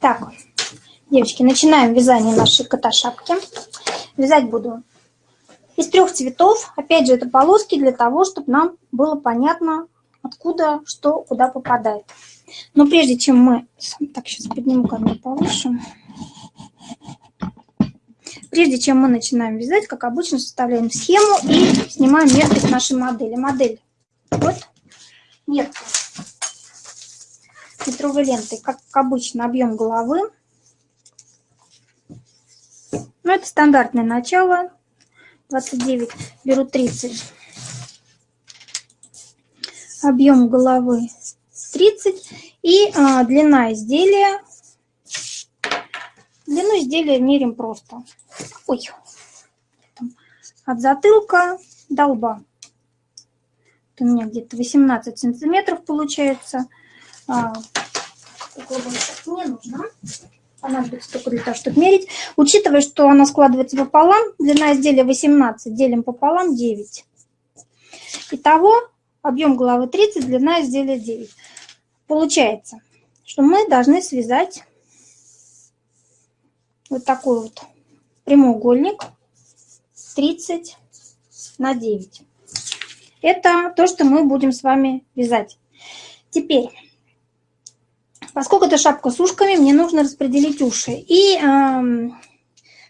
Так, девочки, начинаем вязание нашей кота-шапки. Вязать буду из трех цветов. Опять же, это полоски для того, чтобы нам было понятно, откуда что куда попадает. Но прежде чем мы... Так, сейчас подниму камеру повыше. Прежде чем мы начинаем вязать, как обычно, составляем схему и снимаем меткость нашей модели. Модель вот метка метровой лентой, как обычно, объем головы. Ну, это стандартное начало, 29, беру 30. Объем головы 30 и а, длина изделия. Длину изделия мерим просто. Ой, от затылка до лба. Это у меня где-то 18 сантиметров получается. А, не нужно. Понадобится только для того, чтобы мерить. Учитывая, что она складывается пополам, длина изделия 18, делим пополам 9. Итого объем головы 30, длина изделия 9. Получается, что мы должны связать вот такой вот прямоугольник 30 на 9. Это то, что мы будем с вами вязать. Теперь Поскольку это шапка с ушками, мне нужно распределить уши. И э,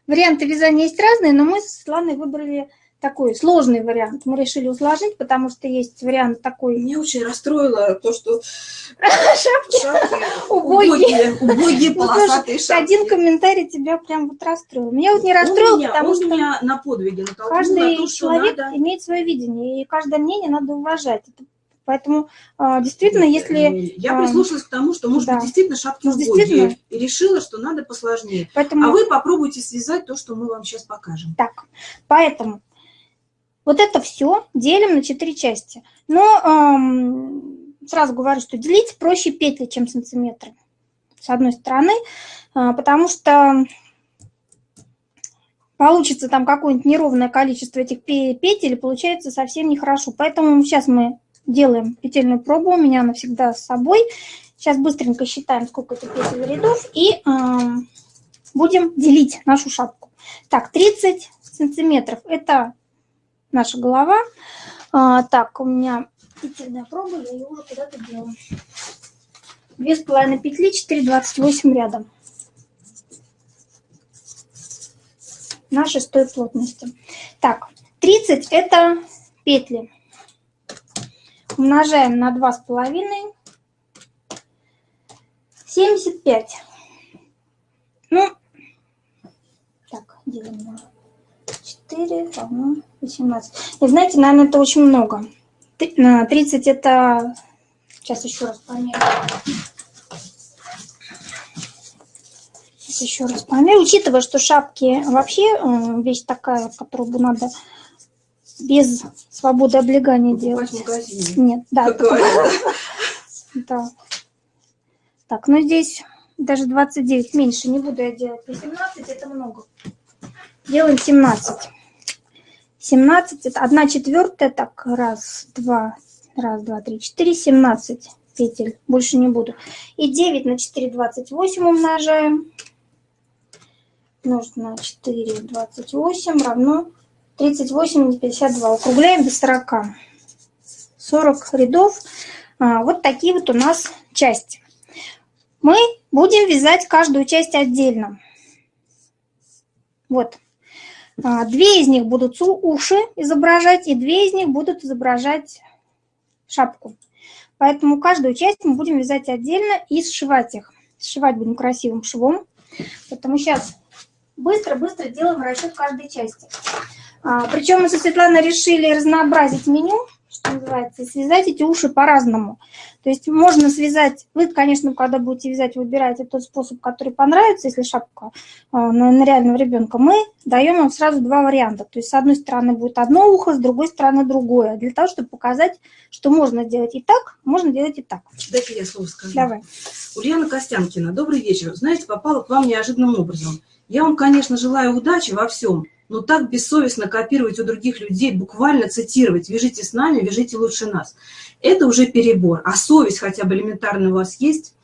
варианты вязания есть разные, но мы с Светланой выбрали такой сложный вариант. Мы решили усложнить, потому что есть вариант такой... Меня очень расстроило то, что шапки убогие, убогие ну, полосатые шапки. Один комментарий тебя прям вот расстроил. Меня вот не расстроил, потому что... меня на подвиге Каждый человек имеет свое видение, и каждое мнение надо уважать. Это Поэтому а, действительно, если... Я а, прислушалась к тому, что, может да. быть, действительно шапки ну, действительно... и решила, что надо посложнее. Поэтому... А вы попробуйте связать то, что мы вам сейчас покажем. Так, поэтому вот это все делим на четыре части. Но эм, сразу говорю, что делить проще петли, чем сантиметры. С одной стороны, э, потому что получится там какое-нибудь неровное количество этих петель, получается совсем нехорошо. Поэтому сейчас мы делаем петельную пробу, у меня она всегда с собой. Сейчас быстренько считаем, сколько это петель рядов, и э, будем делить нашу шапку. Так, 30 сантиметров, это наша голова. А, так, у меня петельная проба, я ее уже куда-то делаю. Две с половиной петли, 4,28 рядом. На шестой плотности. Так, 30 это петли умножаем на 2,5. 75. Ну, так, делим на 4 равно 18. И знаете, наверное, это очень много. 30 это... Сейчас еще раз померю. Сейчас еще раз померю. Учитывая, что шапки вообще э, вещь такая, которую бы надо без свободы облегания делать. Нет, да. да. Так, ну здесь даже 29 меньше. Не буду я делать 18, это много. Делаем 17. 17, это 1 четвертая, так, раз, два, раз, два, три, четыре, 17 петель. Больше не буду. И 9 на 4, 28 умножаем. На 4, 28 равно 38 и 52. Округляем до 40. 40 рядов. А, вот такие вот у нас части. Мы будем вязать каждую часть отдельно. Вот. А, две из них будут уши изображать, и две из них будут изображать шапку. Поэтому каждую часть мы будем вязать отдельно и сшивать их. Сшивать будем красивым швом. Поэтому сейчас быстро-быстро делаем расчет каждой части. А, причем мы со Светланой решили разнообразить меню, что называется, и связать эти уши по-разному. То есть можно связать, вы, конечно, когда будете вязать, выбираете тот способ, который понравится, если шапка а, на, на реального ребенка. Мы даем вам сразу два варианта. То есть с одной стороны будет одно ухо, с другой стороны другое. Для того, чтобы показать, что можно делать и так, можно делать и так. Дайте я слово скажу. Давай. Ульяна Костянкина, добрый вечер. Знаете, попала к вам неожиданным образом. Я вам, конечно, желаю удачи во всем, но так бессовестно копировать у других людей, буквально цитировать «вяжите с нами, вяжите лучше нас». Это уже перебор. А совесть хотя бы элементарно у вас есть?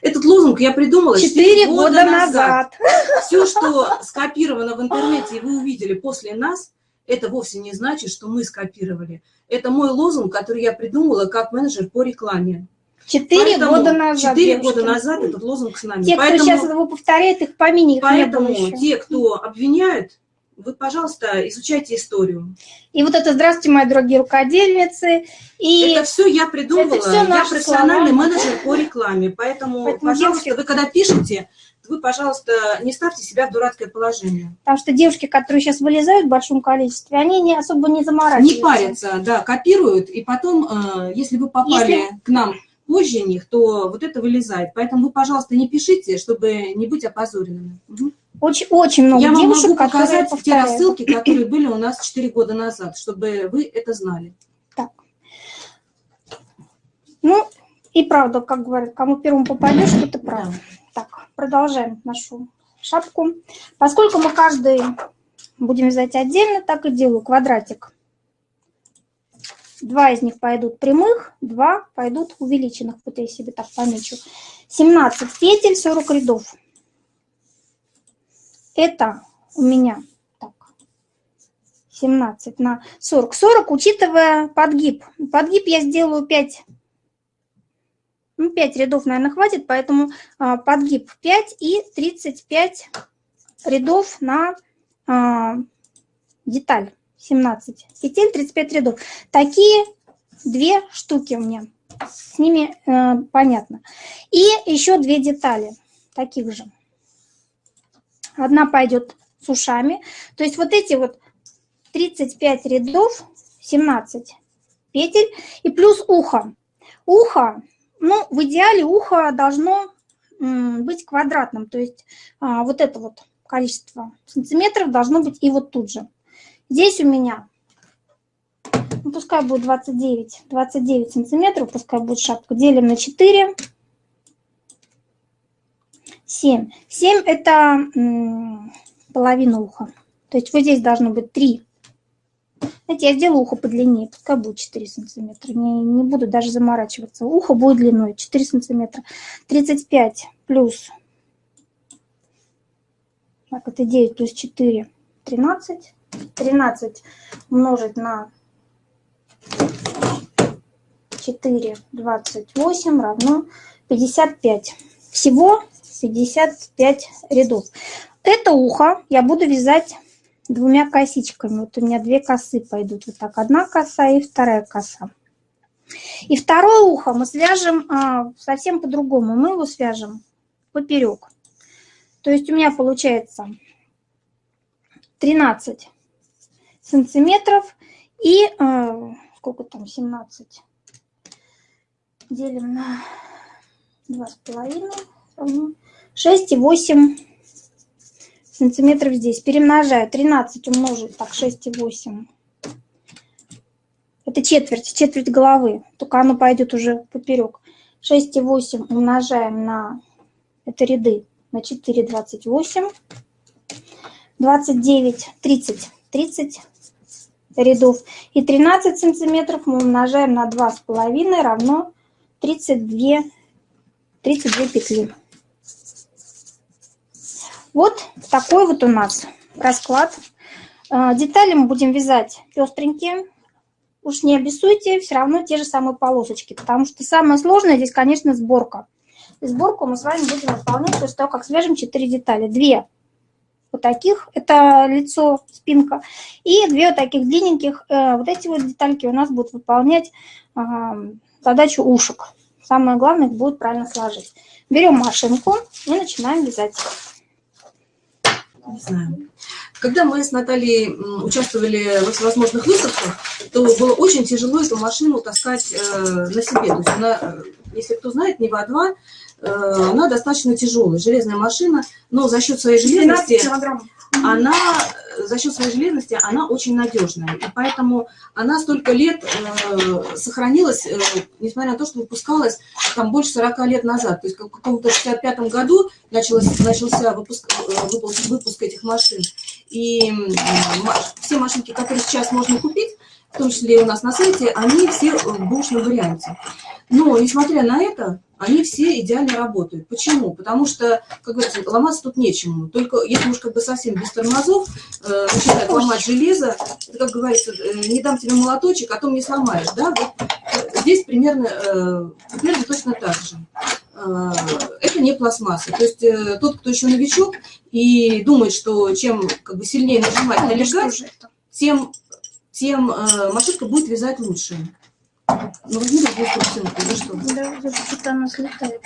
Этот лозунг я придумала 4 года, года назад. назад. Все, что скопировано в интернете, и вы увидели после нас, это вовсе не значит, что мы скопировали. Это мой лозунг, который я придумала как менеджер по рекламе. Четыре года назад. Четыре года назад этот лозунг с нами. Те, поэтому, кто сейчас его повторяет, их помяни, их Поэтому те, кто обвиняют, вы, пожалуйста, изучайте историю. И вот это «Здравствуйте, мои дорогие рукодельницы». И это все я придумала. Это все я профессиональный слова. менеджер по рекламе. Поэтому, Поэтому пожалуйста, девушки... вы когда пишете, вы, пожалуйста, не ставьте себя в дурацкое положение. Потому что девушки, которые сейчас вылезают в большом количестве, они не особо не заморачиваются. Не парятся, да, копируют. И потом, э, если вы попали если... к нам позже них, то вот это вылезает. Поэтому вы, пожалуйста, не пишите, чтобы не быть опозоренными. Угу. Очень, очень много Я девушек, вам могу показать те рассылки, которые были у нас 4 года назад, чтобы вы это знали. Так. Ну, и правда, как говорят, кому первым попадешь, что ты прав. Да. Так, продолжаем нашу шапку. Поскольку мы каждый будем вязать отдельно, так и делаю квадратик. Два из них пойдут прямых, два пойдут увеличенных. Вот я себе так помечу. 17 петель, 40 рядов. Это у меня так, 17 на 40. 40, учитывая подгиб. Подгиб я сделаю 5, ну, 5 рядов, наверное, хватит, поэтому а, подгиб 5 и 35 рядов на а, деталь. 17 петель, 35 рядов. Такие две штуки у меня. С ними э, понятно. И еще две детали таких же. Одна пойдет с ушами. То есть вот эти вот 35 рядов, 17 петель и плюс ухо. Ухо, ну, в идеале ухо должно быть квадратным. То есть а, вот это вот количество сантиметров должно быть и вот тут же. Здесь у меня, ну, пускай будет 29, 29 сантиметров, пускай будет шапка. Делим на 4. 7. 7 это половина уха. То есть вот здесь должно быть 3. Знаете, я сделаю ухо подлиннее, пускай будет 4 сантиметра. Не, не буду даже заморачиваться. Ухо будет длиной 4 сантиметра. 35 плюс, так, это 9 плюс 4, 13. 13 умножить на 4, 28 равно 55. Всего 55 рядов. Это ухо я буду вязать двумя косичками. Вот у меня две косы пойдут. Вот так, одна коса и вторая коса. И второе ухо мы свяжем а, совсем по-другому. Мы его свяжем поперек. То есть у меня получается 13 сантиметров и э, сколько там 17 делим на два с половиной равно 6 и 8 сантиметров здесь. Перемножаю 13 умножить, так, 6 и 8. Это четверть, четверть головы, только оно пойдет уже поперек. 6 и 8 умножаем на, это ряды, на 4, 28. 29, 30, 30 рядов. И 13 сантиметров мы умножаем на 2,5 равно 32, 32 петли. Вот такой вот у нас расклад. А, детали мы будем вязать пестренькие. Уж не обессуйте, все равно те же самые полосочки, потому что самое сложное здесь, конечно, сборка. И сборку мы с вами будем выполнять после того, как свяжем 4 детали. Две вот таких, это лицо, спинка, и две вот таких длинненьких, э, вот эти вот детальки у нас будут выполнять задачу ушек. Самое главное, их будет правильно сложить. Берем машинку и начинаем вязать. Не знаю. Когда мы с Натальей участвовали во всевозможных выставках, то было очень тяжело эту машину таскать э, на себе. То есть она, э, если кто знает, Нева-2 она достаточно тяжелая, железная машина, но за счет своей железности она за счет своей железности она очень надежная. И поэтому она столько лет э, сохранилась, э, несмотря на то, что выпускалась там больше 40 лет назад. То есть в каком-то 65 году началось, начался выпуск, э, выпуск, выпуск этих машин. И э, все машинки, которые сейчас можно купить, в том числе и у нас на сайте, они все в бушном варианте. Но, несмотря на это, они все идеально работают. Почему? Потому что, как говорится, ломаться тут нечему. Только если уж как бы совсем без тормозов э, начинать ломать железо, это, как говорится, э, не дам тебе молоточек, а то мне сломаешь. Да? Вот э, здесь примерно, э, примерно точно так же. Э, это не пластмасса. То есть э, тот, кто еще новичок и думает, что чем как бы, сильнее нажимать на легать, тем, тем э, машинка будет вязать лучше. Ну, возьми другую картинку, ну что? Да, что-то она слетает.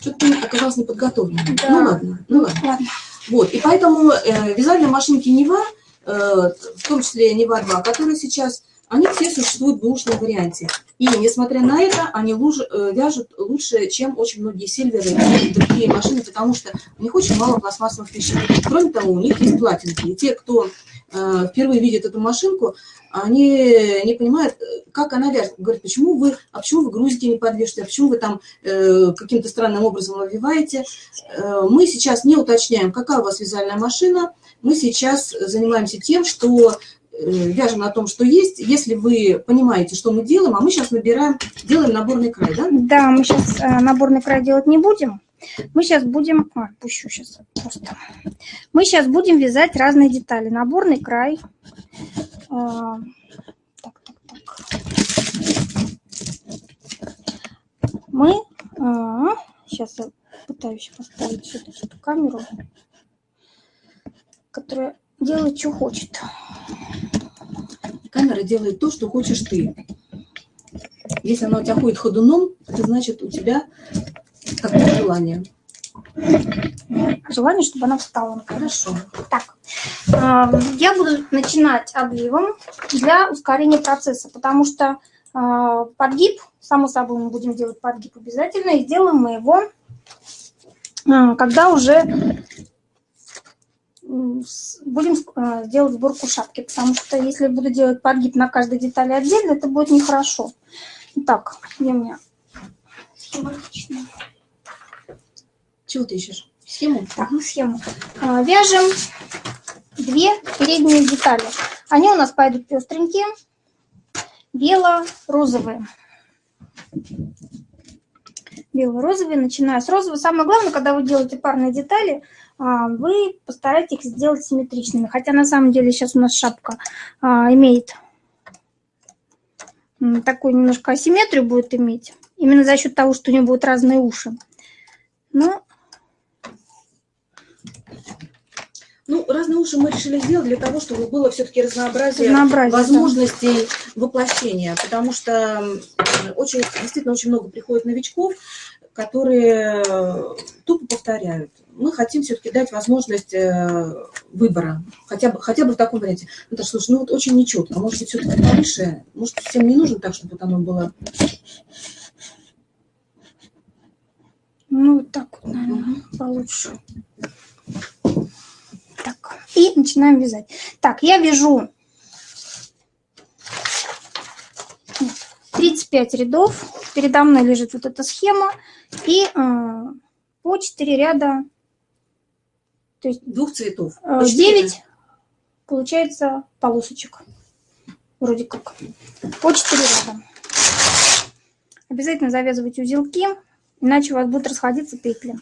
Что-то оказалась неподготовленной. Да. Ну ладно, ну ладно. ладно. Вот, и поэтому э, вязальные машинки Нева, э, в том числе Нева 2, которые сейчас, они все существуют в бушном варианте. И, несмотря на это, они луж, э, вяжут лучше, чем очень многие сильверы и другие машины, потому что у них очень мало пластмассовых вещей. Кроме того, у них есть платинки. И те, кто э, впервые видит эту машинку, они не понимают, как она вяжет. Говорят, почему вы, а почему вы грузите не подвешиваете, а почему вы там э, каким-то странным образом обвиваете. Э, мы сейчас не уточняем, какая у вас вязальная машина. Мы сейчас занимаемся тем, что э, вяжем на том, что есть. Если вы понимаете, что мы делаем, а мы сейчас набираем, делаем наборный край, да? Да, мы сейчас э, наборный край делать не будем. Мы сейчас будем... А, пущу сейчас просто. Мы сейчас будем вязать разные детали. Наборный край. А, так, так, так. Мы... А, сейчас я пытаюсь поставить эту камеру, которая делает, что хочет. Камера делает то, что хочешь ты. Если она у тебя ходит ходуном, это значит у тебя Какое желание? Желание, чтобы она встала. Хорошо. Так, я буду начинать обвивом для ускорения процесса, потому что а, подгиб, само собой мы будем делать подгиб обязательно, и сделаем мы его, а, когда уже будем а, делать сборку шапки, потому что если буду делать подгиб на каждой детали отдельно, это будет нехорошо. Так, где у меня схематичная? Чего ты ищешь? Схему? Так, схему. А, вяжем две передние детали. Они у нас пойдут пестренькие, бело-розовые. Бело-розовые, начиная с розового. Самое главное, когда вы делаете парные детали, вы постарайтесь их сделать симметричными. Хотя на самом деле сейчас у нас шапка а, имеет такую немножко асимметрию будет иметь. Именно за счет того, что у нее будут разные уши. Но Ну, разные уши мы решили сделать для того, чтобы было все-таки разнообразие, разнообразие возможностей да. воплощения, потому что очень, действительно очень много приходит новичков, которые тупо повторяют. Мы хотим все-таки дать возможность э, выбора, хотя бы, хотя бы в таком варианте. Так, слушай, ну вот очень нечетко, может быть, все-таки повыше, может, всем не нужно так, чтобы вот оно было... Ну, вот так вот, наверное, получше. Так, и начинаем вязать. Так, я вяжу 35 рядов. Передо мной лежит вот эта схема. И э, по 4 ряда, то есть двух цветов. Э, 9 получается полосочек. Вроде как. По 4 ряда. Обязательно завязывайте узелки, иначе у вас будут расходиться петли.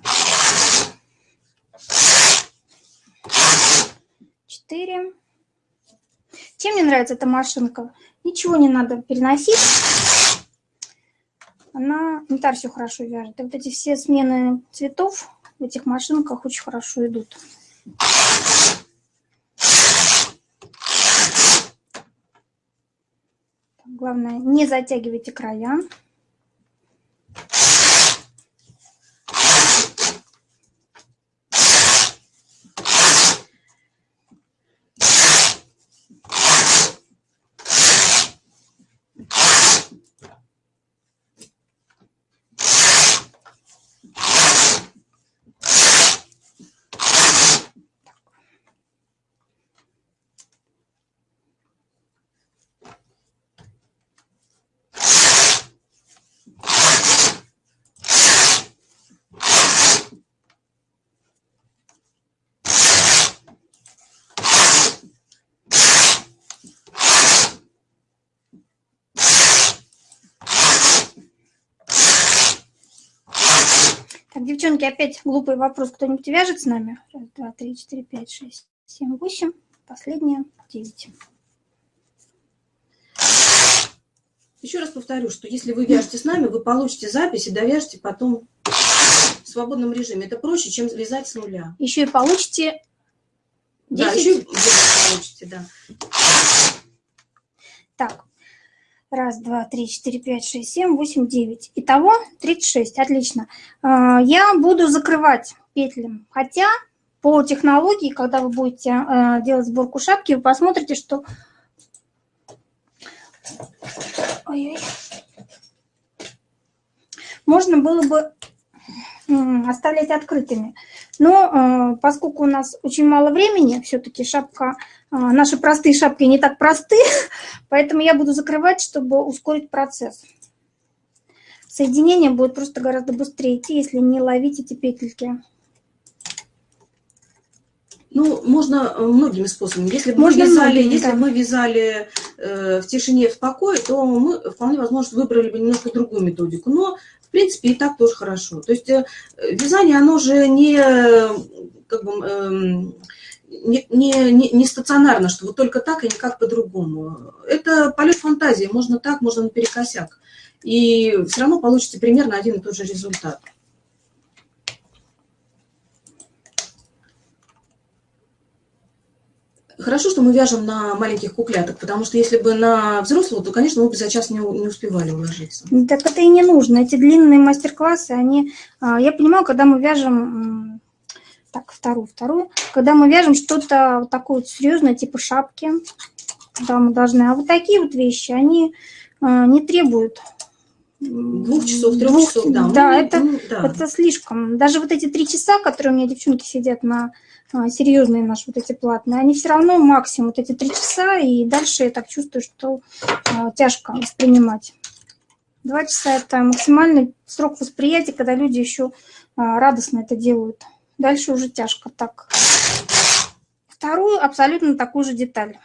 4. Чем мне нравится эта машинка? Ничего не надо переносить. Она янтарь все хорошо вяжет. И вот эти все смены цветов в этих машинках очень хорошо идут. Главное, не затягивайте края. Так, девчонки, опять глупый вопрос. Кто-нибудь вяжет с нами? Раз, два, три, четыре, пять, шесть, семь, восемь. Последняя, девять. Еще раз повторю, что если вы вяжете с нами, вы получите запись и довяжете потом в свободном режиме. Это проще, чем вязать с нуля. Еще и получите 10. Да, еще и получите, да. Так, раз, два, три, четыре, пять, шесть, семь, восемь, девять. Итого 36, отлично. А, я буду закрывать петли, хотя по технологии, когда вы будете а, делать сборку шапки, вы посмотрите, что Ой -ой. Можно было бы оставлять открытыми. Но э, поскольку у нас очень мало времени, все-таки шапка, наши простые шапки не так просты, поэтому я буду закрывать, чтобы ускорить процесс. Соединение будет просто гораздо быстрее идти, если не ловить эти петельки. Ну, можно э, многими способами. Если бы можно мы вязали, многими, если да. мы вязали э, в тишине, в покое, то мы вполне возможно выбрали бы немножко другую методику. Но, в принципе, и так тоже хорошо. То есть э, вязание, оно же не, как бы, э, не, не, не стационарно, что вот только так и никак по-другому. Это полет фантазии. Можно так, можно наперекосяк. И все равно получите примерно один и тот же результат. Хорошо, что мы вяжем на маленьких кукляток, потому что если бы на взрослого, то, конечно, мы бы за час не, не успевали уложиться. Так это и не нужно. Эти длинные мастер-классы, они... А, я понимаю, когда мы вяжем... Так, вторую, вторую. Когда мы вяжем что-то вот такое вот серьезное, типа шапки, да, мы должны... А вот такие вот вещи, они а, не требуют двух часов, трех двух, часов, да. Да, мы, это, ну, да, это слишком. Даже вот эти три часа, которые у меня девчонки сидят на а, серьезные наши вот эти платные, они все равно максимум вот эти три часа, и дальше я так чувствую, что а, тяжко воспринимать. Два часа – это максимальный срок восприятия, когда люди еще а, радостно это делают. Дальше уже тяжко. Так, вторую абсолютно такую же деталь.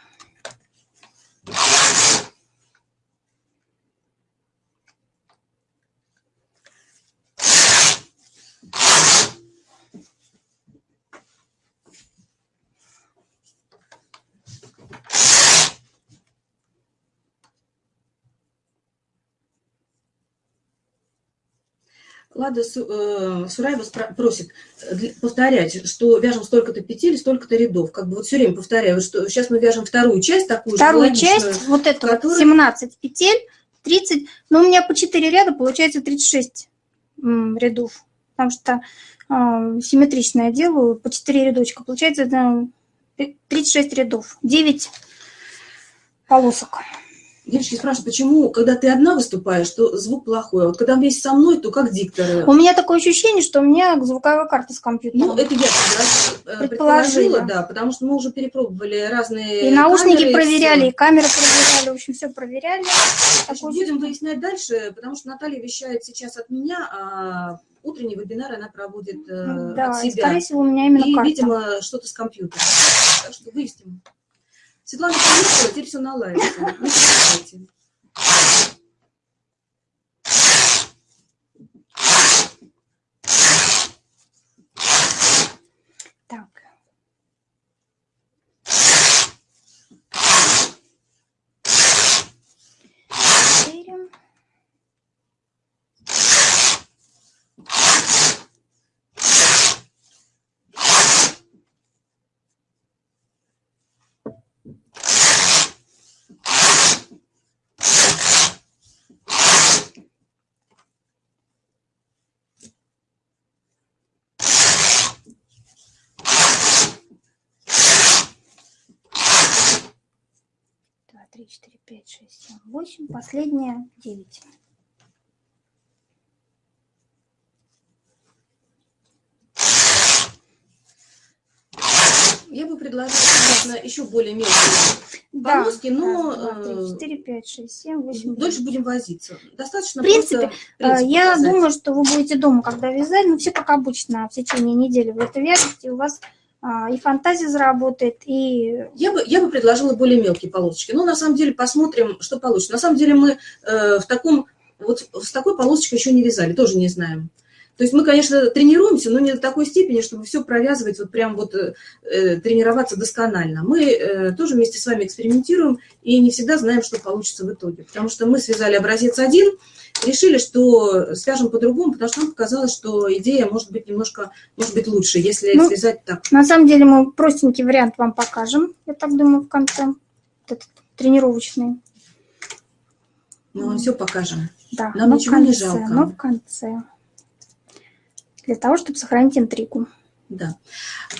Лада э, Сураева просит э, повторять, что вяжем столько-то петель, столько-то рядов. Как бы вот все время повторяю, что сейчас мы вяжем вторую часть такую Вторую же, часть, вот эту которая... 17 петель, 30, но у меня по 4 ряда получается 36 рядов, потому что э, симметрично я делаю, по 4 рядочка, получается это 36 рядов, 9 полосок. Девочки спрашивают, почему, когда ты одна выступаешь, то звук плохой, а вот когда вместе со мной, то как дикторы? У меня такое ощущение, что у меня звуковая карта с компьютера. Ну, это я э, предположила, да, потому что мы уже перепробовали разные И наушники камеры, проверяли, и, и камеры проверяли, в общем, все проверяли. Значит, будем выяснять дальше, потому что Наталья вещает сейчас от меня, а утренний вебинар она проводит э, да, от себя. И, скорее всего, у меня именно И, карта. видимо, что-то с компьютером. Так что выясним. Светлана приехала, теперь все наладится. Не переживайте. Три, четыре, пять, шесть, семь, восемь. Последняя девять. Я бы предложила, конечно, еще более мелкие да, полоски, но... Раз, 2, 3, 4, 5, 6, 7, 8, Дольше будем возиться. Достаточно В принципе, просто я показать. думаю, что вы будете дома, когда вязать, ну, все как обычно, в течение недели вы это вяжете, у вас и фантазия заработает, и... Я бы, я бы предложила более мелкие полосочки. Но на самом деле посмотрим, что получится. На самом деле мы э, в таком, вот с такой полосочкой еще не вязали, тоже не знаем. То есть мы, конечно, тренируемся, но не до такой степени, чтобы все провязывать, вот прям вот э, э, тренироваться досконально. Мы э, тоже вместе с вами экспериментируем и не всегда знаем, что получится в итоге. Потому что мы связали образец один, решили, что свяжем по-другому, потому что нам показалось, что идея может быть немножко, может быть лучше, если ну, связать так. На самом деле мы простенький вариант вам покажем, я так думаю, в конце, этот тренировочный. Ну, мы все покажем. Да, Нам ничего конце, не жалко. Но в конце для того, чтобы сохранить интригу. Да,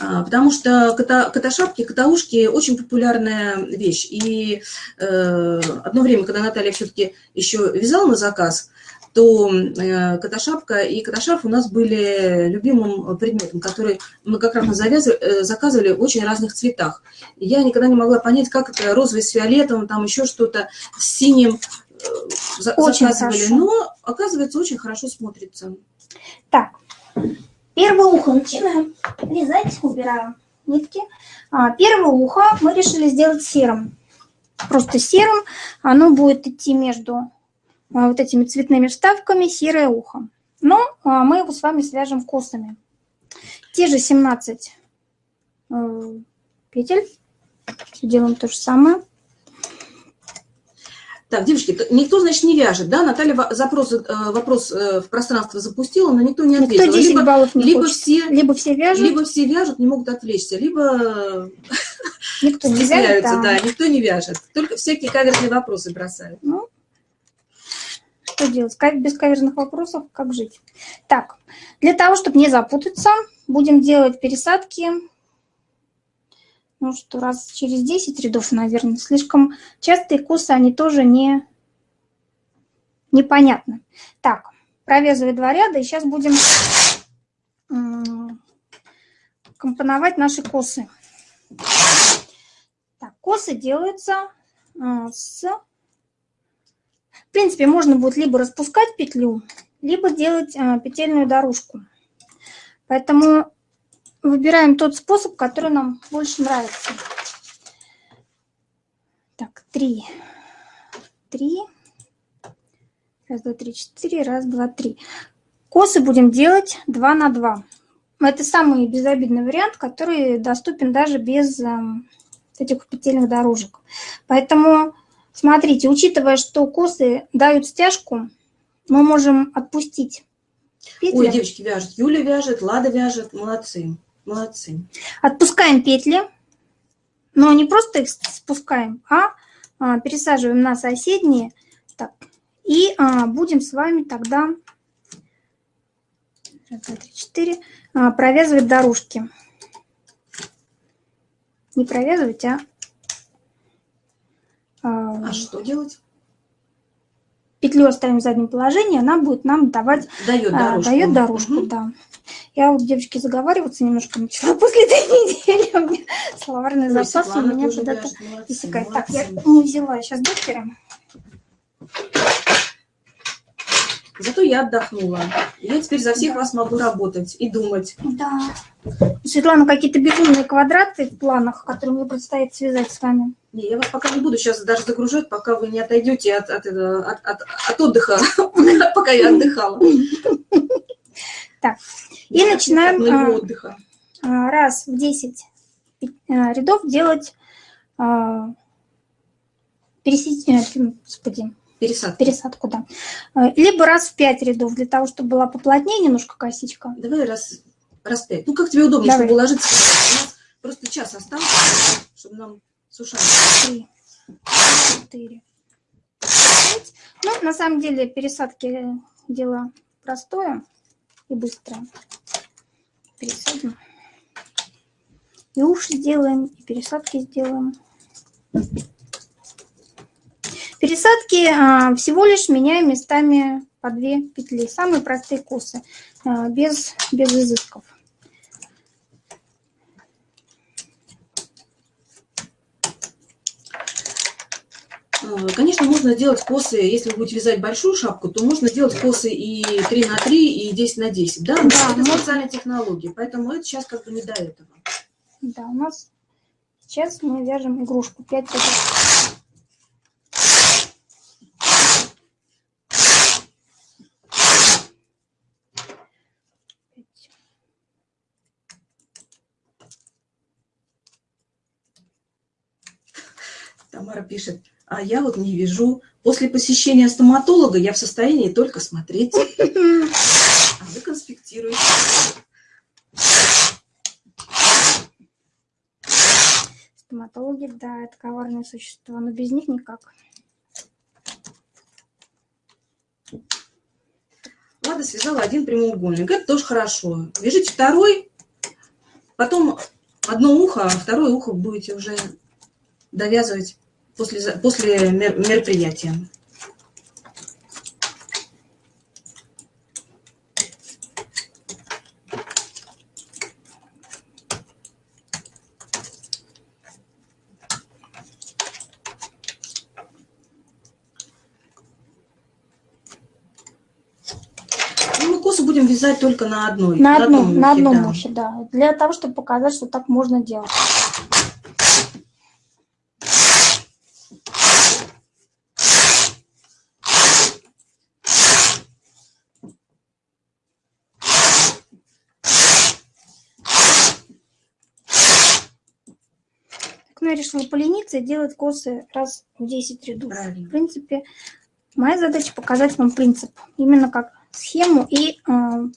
а, потому что кота, котошапки, котоушки очень популярная вещь. И э, одно время, когда Наталья все-таки еще вязала на заказ, то э, котошапка и котошарф у нас были любимым предметом, который мы как раз э, заказывали в очень разных цветах. Я никогда не могла понять, как это розовый с фиолетовым, там еще что-то с синим э, очень заказывали. Хорошо. Но, оказывается, очень хорошо смотрится. Так, Первое ухо начинаем вязать, убираем нитки. А, первое ухо мы решили сделать серым. Просто серым. Оно будет идти между а, вот этими цветными вставками серое ухо. Но а, мы его с вами свяжем косами. Те же 17 э, петель. Делаем то же самое. Так, девушки, никто, значит, не вяжет, да? Наталья запрос, э, вопрос э, в пространство запустила, но никто не ответил. Никто 10 либо, баллов не либо все, либо все вяжут. Либо все вяжут, не могут отвлечься, либо никто не вяжет, да. да, никто не вяжет. Только всякие каверные вопросы бросают. Ну, что делать? Без каверных вопросов как жить? Так, для того, чтобы не запутаться, будем делать пересадки ну что, раз через 10 рядов, наверное. Слишком частые косы, они тоже не непонятны. Так, провязываю два ряда, и сейчас будем компоновать наши косы. Так, косы делаются а, с... В принципе, можно будет либо распускать петлю, либо делать а, петельную дорожку. Поэтому выбираем тот способ, который нам больше нравится. Так, три. Три. Раз, два, три, четыре. Раз, два, три. Косы будем делать 2 на 2. Это самый безобидный вариант, который доступен даже без э, этих петельных дорожек. Поэтому, смотрите, учитывая, что косы дают стяжку, мы можем отпустить петли. Ой, девочки вяжут. Юля вяжет, Лада вяжет. Молодцы. Молодцы. Отпускаем петли, но не просто их спускаем, а, а пересаживаем на соседние. Так, и а, будем с вами тогда раз, два, три, четыре, а, провязывать дорожки. Не провязывать, а... А, а что делать? Петлю оставим в заднем положении, она будет нам давать... Дает дорожку. Дает дорожку, угу. да. Я вот, девочки, заговариваться немножко начала после этой недели. У меня словарный Ой, запас у меня куда-то иссякает. Так, я не взяла сейчас докеры. Зато я отдохнула. Я теперь за всех да. вас могу работать и думать. Да. Светлана, какие-то безумные квадраты в планах, которые мне предстоит связать с вами. Не, я вас пока не буду сейчас даже загружать, пока вы не отойдете от, от, от, от, от отдыха, пока я отдыхала. Так, и начинаем а, отдыха. А, раз в 10 а, рядов делать пересечение, э, господи, Пересадку. Пересадку, да. Либо раз в 5 рядов, для того, чтобы была поплотнее немножко косичка. Давай раз, раз 5. Ну, как тебе удобно, Давай. чтобы уложиться. У нас просто час остался, чтобы нам сушать. Три, четыре, пять. Ну, на самом деле, пересадки дело простое и быстро. Пересадим. И уши сделаем, и пересадки сделаем. Пересадки а, всего лишь меняем местами по две петли. Самые простые косы, а, без, без изысков. Э, конечно, можно делать косы, если вы будете вязать большую шапку, то можно делать косы и 3 на 3, и 10 на 10. Да, да это но... специальные технологии, поэтому это сейчас как бы не до этого. Да, у нас сейчас мы вяжем игрушку 5 раз. Тамара пишет, а я вот не вижу. После посещения стоматолога я в состоянии только смотреть. А вы конспектируете. Стоматологи, да, это коварные существа, но без них никак. Лада связала один прямоугольник. Это тоже хорошо. Вяжите второй, потом одно ухо, а второе ухо будете уже довязывать после, после мероприятия. будем вязать только на одной. На, на одном, ухе, на одном да. да. Для того, чтобы показать, что так можно делать. Ну, я решила полениться и делать косы раз в 10 рядов. Правильно. В принципе, моя задача показать вам принцип. Именно как схему и э,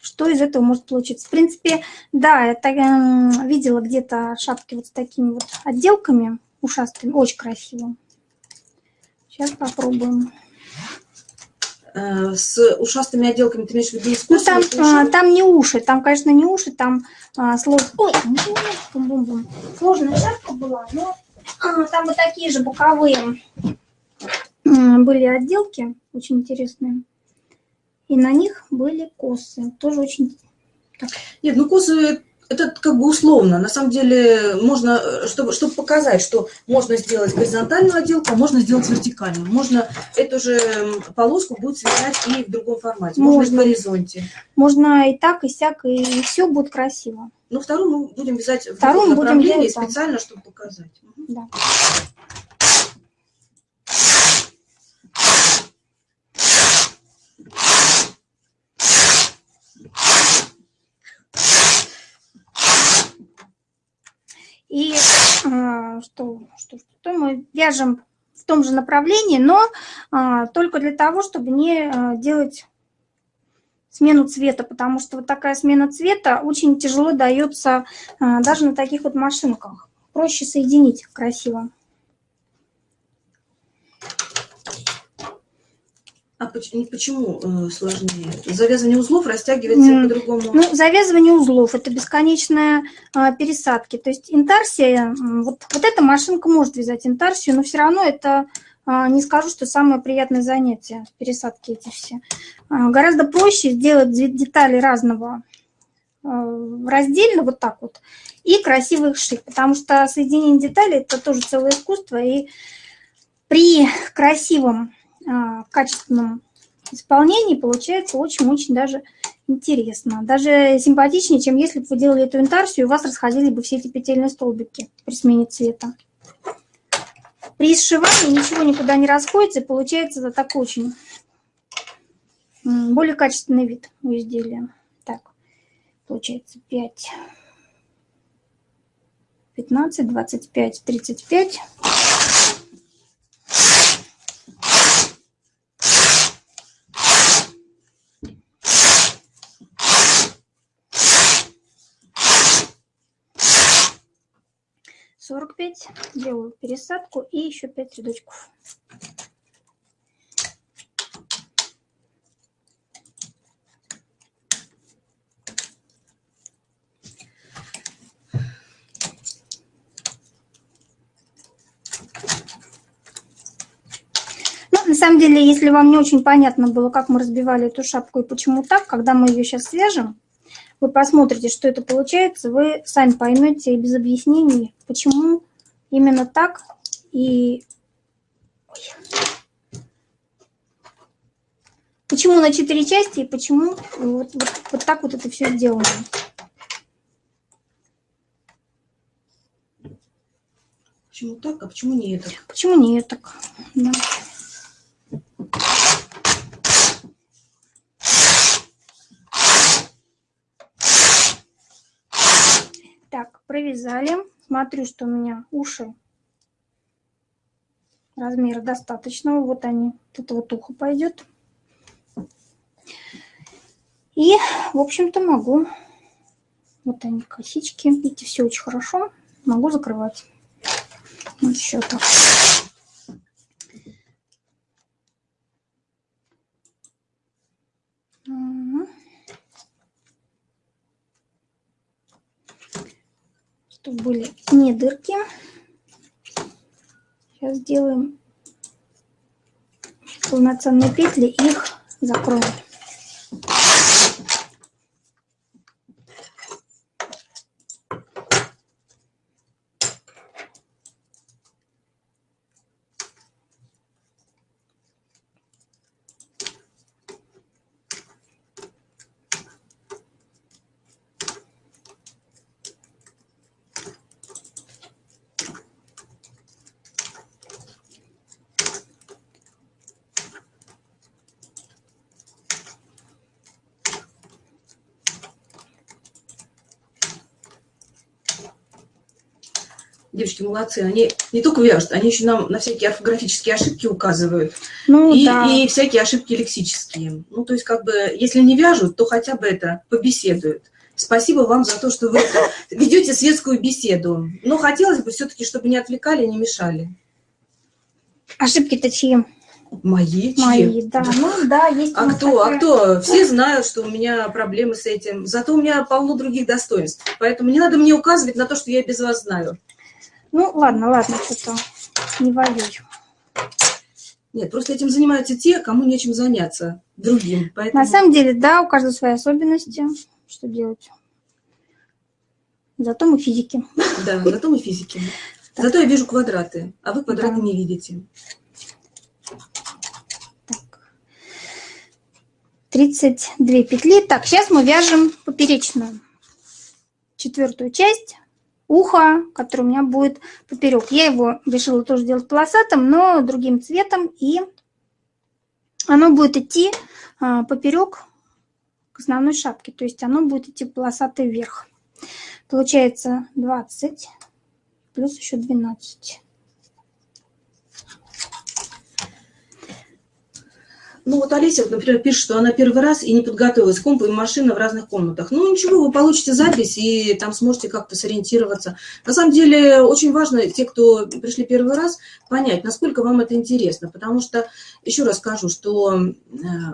что из этого может получиться. В принципе, да, я так, э, видела где-то шапки вот с такими вот отделками ушастыми, очень красиво. Сейчас попробуем. Э, с ушастыми отделками ты имеешь в виду Ну, там, а, там не уши, там, конечно, не уши, там а. Ой, бум -бум -бум. сложная шапка была, но а, там вот такие же боковые были отделки, очень интересные. И на них были косы. Тоже очень... Так. Нет, ну косы это как бы условно. На самом деле можно, чтобы, чтобы показать, что можно сделать горизонтальную отделку, а можно сделать вертикальную. Можно эту же полоску будет связать и в другом формате. Можно, можно в горизонте. Можно и так, и сяк, и все будет красиво. Ну, вторую мы будем вязать в другом направлении специально, чтобы показать. Да. И а, что, что, что мы вяжем в том же направлении, но а, только для того, чтобы не а, делать смену цвета, потому что вот такая смена цвета очень тяжело дается даже на таких вот машинках. Проще соединить красиво. А почему э, сложнее? Завязывание узлов растягивается mm. по-другому? Ну, завязывание узлов – это бесконечная э, пересадки. То есть интарсия, вот, вот эта машинка может вязать интарсию, но все равно это, э, не скажу, что самое приятное занятие, пересадки эти все. Э, гораздо проще сделать детали разного раздельно, вот так вот, и красиво их шить, потому что соединение деталей – это тоже целое искусство, и при красивом а, качественном исполнении получается очень-очень даже интересно. Даже симпатичнее, чем если бы вы делали эту интарсию, и у вас расходились бы все эти петельные столбики при смене цвета. При сшивании ничего никуда не расходится, и получается такой очень более качественный вид у изделия. Так, получается 5, 15, 25, 35. Сорок пять делаю пересадку и еще пять рядочков. Ну, на самом деле, если вам не очень понятно было, как мы разбивали эту шапку и почему так, когда мы ее сейчас свяжем, вы посмотрите, что это получается, вы сами поймете без объяснений, почему именно так и... Ой. Почему на четыре части и почему вот, вот, вот так вот это все сделано. Почему так, а почему не так? Почему не так? Да. Провязали. Смотрю, что у меня уши размера достаточного. Вот они, это вот ухо пойдет. И, в общем-то, могу, вот они косички, видите, все очень хорошо, могу закрывать. Вот еще так. Были не дырки. Сейчас сделаем полноценные петли, их закроем. Девочки молодцы, они не только вяжут, они еще нам на всякие орфографические ошибки указывают. Ну, и, да. и всякие ошибки лексические. Ну, то есть, как бы, если не вяжут, то хотя бы это побеседуют. Спасибо вам за то, что вы ведете светскую беседу. Но хотелось бы все-таки, чтобы не отвлекали, не мешали. Ошибки-то чьи? Мои? Мои, да. Ну, да, есть а кто? Такая... А кто? Все знают, что у меня проблемы с этим. Зато у меня полно других достоинств. Поэтому не надо мне указывать на то, что я без вас знаю. Ну, ладно, ладно, что-то не воюю. Нет, просто этим занимаются те, кому нечем заняться другим. Поэтому... На самом деле, да, у каждого свои особенности. Что делать? Зато мы физики. Да, зато мы физики. Так. Зато я вижу квадраты, а вы квадраты да. не видите. Так. 32 петли. Так, сейчас мы вяжем поперечную четвертую часть ухо, которое у меня будет поперек. Я его решила тоже делать полосатым, но другим цветом. И оно будет идти а, поперек к основной шапке. То есть оно будет идти полосатый вверх. Получается 20 плюс еще 12. Ну вот Олеся, например, пишет, что она первый раз и не подготовилась к компу и машина в разных комнатах. Ну ничего, вы получите запись и там сможете как-то сориентироваться. На самом деле очень важно, те, кто пришли первый раз, понять, насколько вам это интересно. Потому что, еще раз скажу, что э,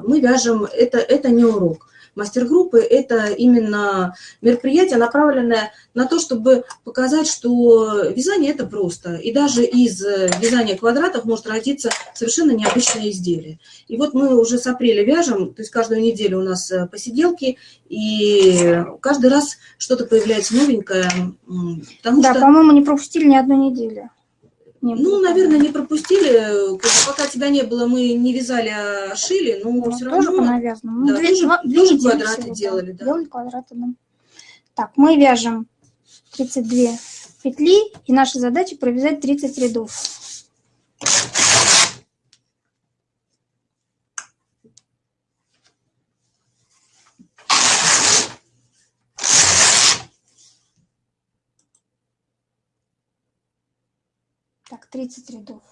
мы вяжем, это, это не урок. Мастер-группы – это именно мероприятие, направленное на то, чтобы показать, что вязание – это просто. И даже из вязания квадратов может родиться совершенно необычное изделие. И вот мы уже с апреля вяжем, то есть каждую неделю у нас э, посиделки, и каждый раз что-то появляется новенькое. да, что... по-моему, не пропустили ни одну неделю. Не ну, наверное, не пропустили. Пока тебя не было, мы не вязали, а шили, но ну, все равно... Тоже понавязано. Ну, да, две, тоже, два, тоже квадраты всего, делали, да. Делали квадраты, да. Так, мы вяжем 32 петли, и наша задача провязать 30 рядов. Так, 30 рядов.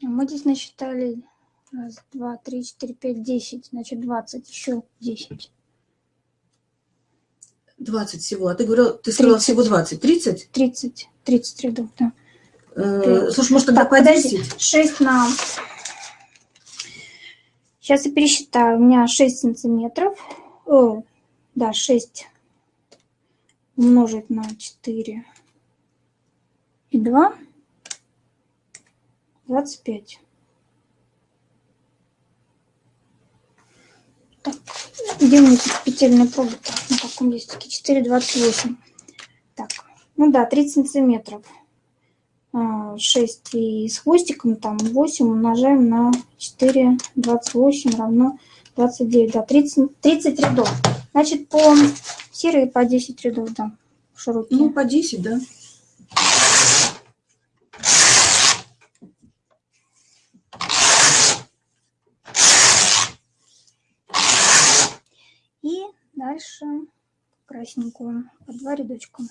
Мы здесь насчитали раз, два, три, четыре, пять, десять. Значит, 20, еще 10. 20 всего. А ты говорил, ты сказала всего 20. 30? 30. 30 рядов, да. Э, слушай, может, тогда так, по 10? 6 на... Сейчас я пересчитаю. У меня 6 сантиметров. О, да, 6 умножить на 4 и 2, 25. Так, где у меня тут петельная проба -то? на каком листике? 4, 28. Так, ну да, 30 сантиметров. 6 а, и с хвостиком там 8 умножаем на 4, 28 равно 29. Да, 30, 30 рядов. Значит, по Серые по 10 рядов, там. широкие. Ну, по 10, да. И дальше красненькую по два рядочка.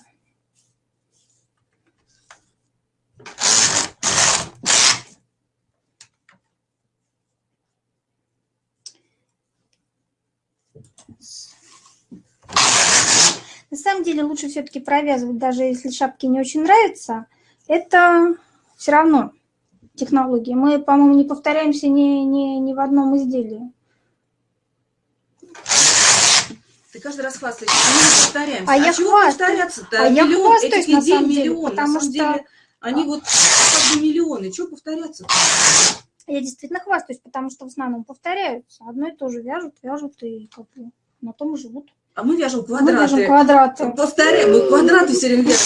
Yes. На самом деле лучше все-таки провязывать, даже если шапки не очень нравятся. Это все равно технологии. Мы, по-моему, не повторяемся ни, ни, ни в одном изделии. Ты каждый раз хвастаешься, а мы не повторяемся. А, а я чего повторяться-то? А миллион, я хвастаюсь, этих на идей самом деле, миллион. потому на самом что... деле, они вот как бы миллионы. Чего повторяться -то? Я действительно хвастаюсь, потому что в основном повторяются. Одно и то же вяжут, вяжут и как бы на том и живут. А мы вяжем квадраты. Мы вяжем квадраты. Повторяем, мы квадраты все время вяжем.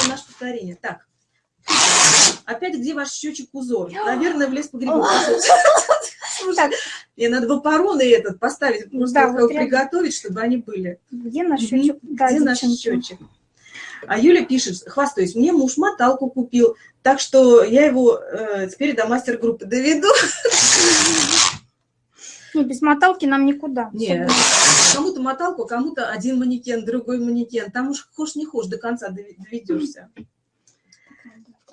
Это наше повторение. Так. Опять где ваш счетчик узор? Наверное, в лес погребок. Мне надо в апароны этот поставить, просто да, вот приготовить, чтобы они были. Где наш счетчик? Да, где наш счетчик? А Юля пишет, хвастаюсь, мне муж моталку купил, так что я его э, теперь до мастер-группы доведу. Не, без моталки нам никуда. Нет, кому-то моталку, а кому-то один манекен, другой манекен. Там уж хошь не хошь, до конца доведешься.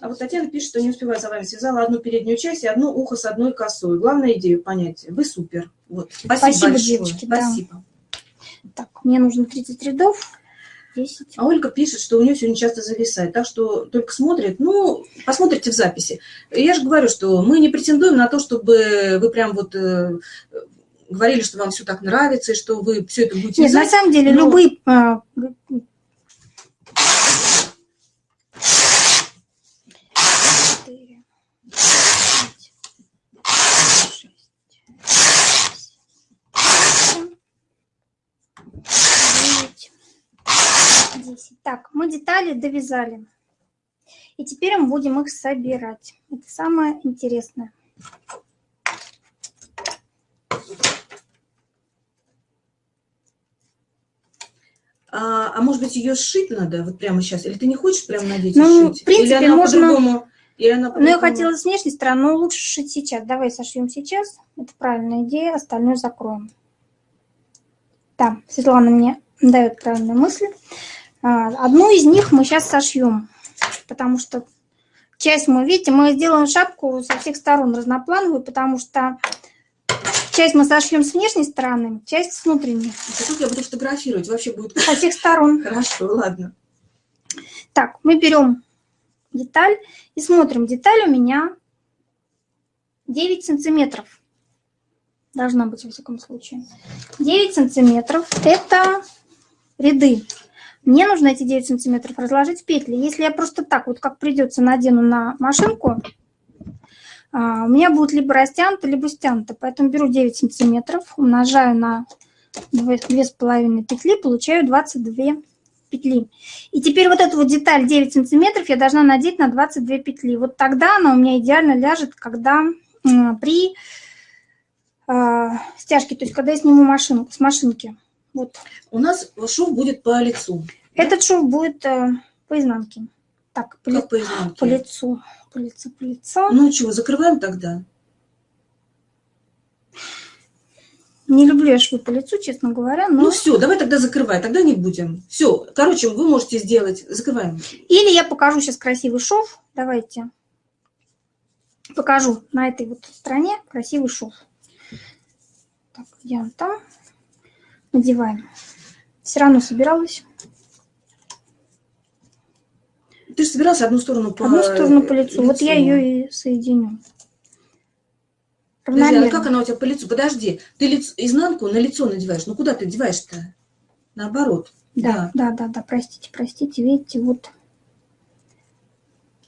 А вот Татьяна пишет, что не успеваю за вами. Связала одну переднюю часть и одно ухо с одной косой. Главное идею понять. Вы супер. Вот. Спасибо, Спасибо большое. девочки. Спасибо. Да. Так, мне нужно 30 рядов. 10. А Ольга пишет, что у нее сегодня часто зависает. Так что только смотрит. Ну, посмотрите в записи. Я же говорю, что мы не претендуем на то, чтобы вы прям вот э, говорили, что вам все так нравится, и что вы все это будете Нет, вязать, на самом деле, но... любые а, Так, мы детали довязали. И теперь мы будем их собирать. Это самое интересное. А, а может быть, ее сшить надо вот прямо сейчас? Или ты не хочешь прямо надеть ну, и шить? в принципе, Или она можно... Она ну, я хотела с внешней стороны, но лучше шить сейчас. Давай сошьем сейчас. Это правильная идея, остальное закроем. Да, Светлана мне дает правильную мысль. А, одну из них мы сейчас сошьем, потому что часть мы, видите, мы сделаем шапку со всех сторон разноплановую, потому что часть мы сошьем с внешней стороны, часть с внутренней. А я буду фотографировать, вообще будет... Со всех сторон. Хорошо, ладно. Так, мы берем деталь и смотрим. Деталь у меня 9 сантиметров. Должна быть, во всяком случае. 9 сантиметров – это ряды. Мне нужно эти 9 сантиметров разложить в петли. Если я просто так вот, как придется, надену на машинку, у меня будет либо растянуто, либо стянуто. Поэтому беру 9 сантиметров, умножаю на 2,5 петли, получаю 22 петли. И теперь вот эту вот деталь 9 сантиметров я должна надеть на 22 петли. Вот тогда она у меня идеально ляжет, когда при э, стяжке, то есть когда я сниму машинку, с машинки. Вот. У нас шов будет по лицу. Этот шов будет э, по изнанке. Так, по, как по изнанке? По лицу. По лицу, по лицу. Ну чего, закрываем тогда? Не люблю я швы по лицу, честно говоря. Но... Ну все, давай тогда закрывай, тогда не будем. Все, короче, вы можете сделать, закрываем. Или я покажу сейчас красивый шов. Давайте. Покажу на этой вот стороне красивый шов. Так, он там? надеваем. Все равно собиралась. Ты же собирался одну сторону по Одну сторону по лицу. лицу. Вот я ее и соединю. Подожди, а как она у тебя по лицу? Подожди, ты лиц... изнанку на лицо надеваешь. Ну куда ты одеваешь-то? Наоборот. Да, да, да, да, да, простите, простите. Видите, вот,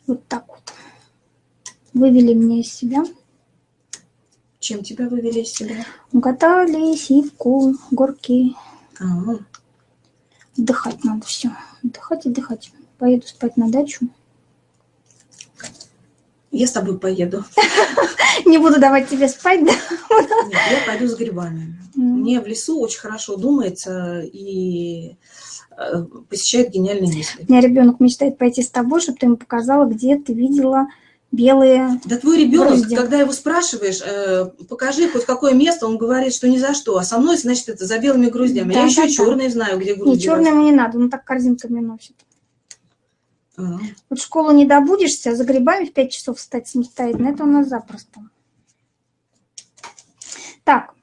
вот так вот. Вывели меня из себя. Чем тебя вывели из себя? Угадали сивку, горки. А -а -а. Отдыхать надо все. Отдыхать, отдыхать. Поеду спать на дачу. Я с тобой поеду. Не буду давать тебе спать, да? Нет, я пойду с грибами. Мне в лесу очень хорошо думается и э, посещает гениальные мысли. У меня ребенок мечтает пойти с тобой, чтобы ты ему показала, где ты видела белые Да твой ребенок, грузди. когда его спрашиваешь, э, покажи хоть какое место, он говорит, что ни за что. А со мной, значит, это за белыми груздями. Да, Я да, еще да. черные знаю, где грузди. Не, черные ему не надо, он так корзинками носит. А -а -а. Вот в школу не добудешься, за грибами в 5 часов встать самостоятельно, это у нас запросто. Так,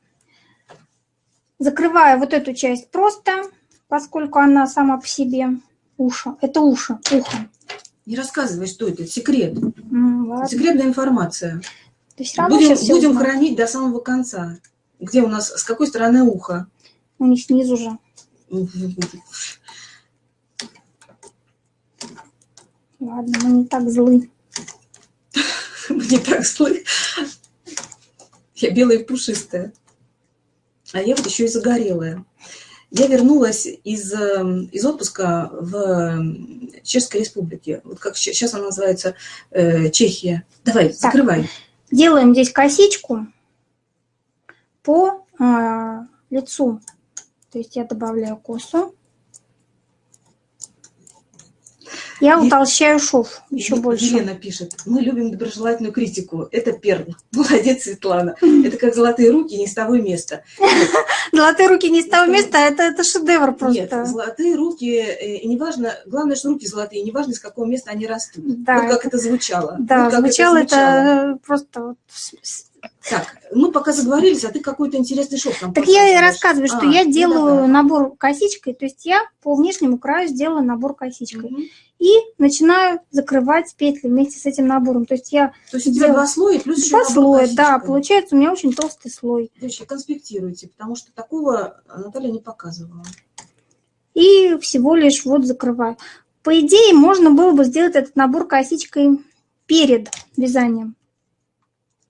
закрываю вот эту часть просто, поскольку она сама по себе уши. Это уши, ухо. Не рассказывай, что это, секрет. Mm, Секретная информация. То есть будем будем хранить до самого конца. Где у нас, с какой стороны ухо? У них снизу же. Ладно, мы не так злы. Мы не так злы. Я белая и пушистая. А я вот еще и загорелая. Я вернулась из, эм, из отпуска в Чешской Республике. Вот как сейчас она называется, э, Чехия. Давай, так, закрывай. Делаем здесь косичку по э, лицу. То есть я добавляю косу. Я утолщаю шов еще Елена больше. Елена пишет, мы любим доброжелательную критику. Это перл. Молодец, Светлана. Это как золотые руки не с того места. Золотые руки не с того места, это, это шедевр просто. Нет, золотые руки, э, неважно, главное, что руки золотые, неважно, с какого места они растут. Да, вот как это, звучало. Да, звучало это, просто так, мы пока заговорились, а ты какой-то интересный шов там Так я и рассказываю, что а, я ну делаю ну, набор косичкой, то есть я по внешнему краю сделала набор косичкой. Угу. И начинаю закрывать петли вместе с этим набором. То есть я То есть у тебя делаю... два слоя плюс Два слоя, да, получается у меня очень толстый слой. Девочки, конспектируйте, потому что такого Наталья не показывала. И всего лишь вот закрываю. По идее, можно было бы сделать этот набор косичкой перед вязанием.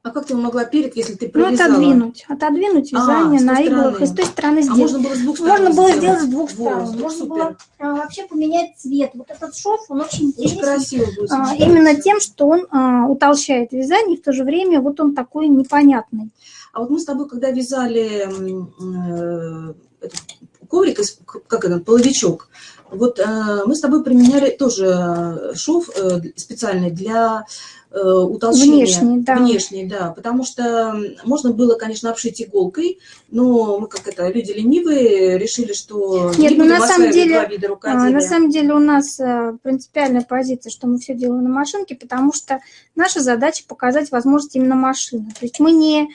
А как ты могла перед, если ты провязала? Ну, отодвинуть. Отодвинуть вязание а, на иглах и с той стороны сделать. А можно было с двух сторон Можно было сделать, с двух сторон. Вот, можно супер. было а, вообще поменять цвет. Вот этот шов, он очень интересный. Очень красиво будет. А, именно тем, что он а, утолщает вязание, и в то же время вот он такой непонятный. А вот мы с тобой, когда вязали э, этот коврик, как это, половичок, вот э, мы с тобой применяли тоже шов э, специальный для Э, утолщения. Внешний, да. Внешний, да. Потому что можно было, конечно, обшить иголкой, но мы, как это, люди ленивые, решили, что Нет, не ну, на самом деле, а, на самом деле у нас э, принципиальная позиция, что мы все делаем на машинке, потому что наша задача показать возможность именно машины. То есть мы не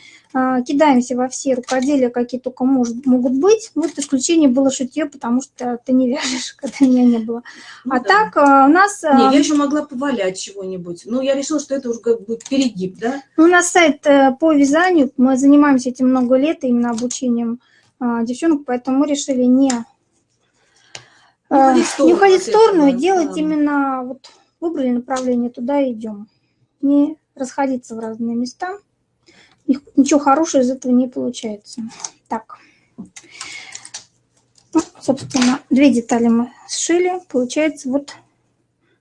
кидаемся во все рукоделия, какие только может, могут быть. Вот исключение было шитье, потому что ты не вяжешь, когда меня не было. Ну, а да. так а, у нас... Не, я еще могла повалять чего-нибудь. Но я решила, что это уже будет перегиб, да? Ну, у нас сайт э, по вязанию. Мы занимаемся этим много лет, именно обучением а, девчонок, поэтому мы решили не, не, не уходить в сторону и делать да. именно... Вот выбрали направление, туда идем. Не расходиться в разные места ничего хорошего из этого не получается. Так. Ну, собственно, две детали мы сшили. Получается вот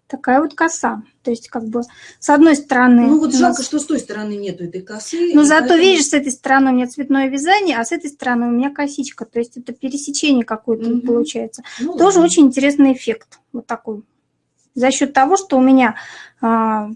такая вот коса. То есть, как бы, с одной стороны... Ну, вот жалко, нас... что с той стороны нету этой косы. Но зато, поэтому... видишь, с этой стороны у меня цветное вязание, а с этой стороны у меня косичка. То есть, это пересечение какое-то угу. получается. Ну, Тоже да. очень интересный эффект. Вот такой. За счет того, что у меня а,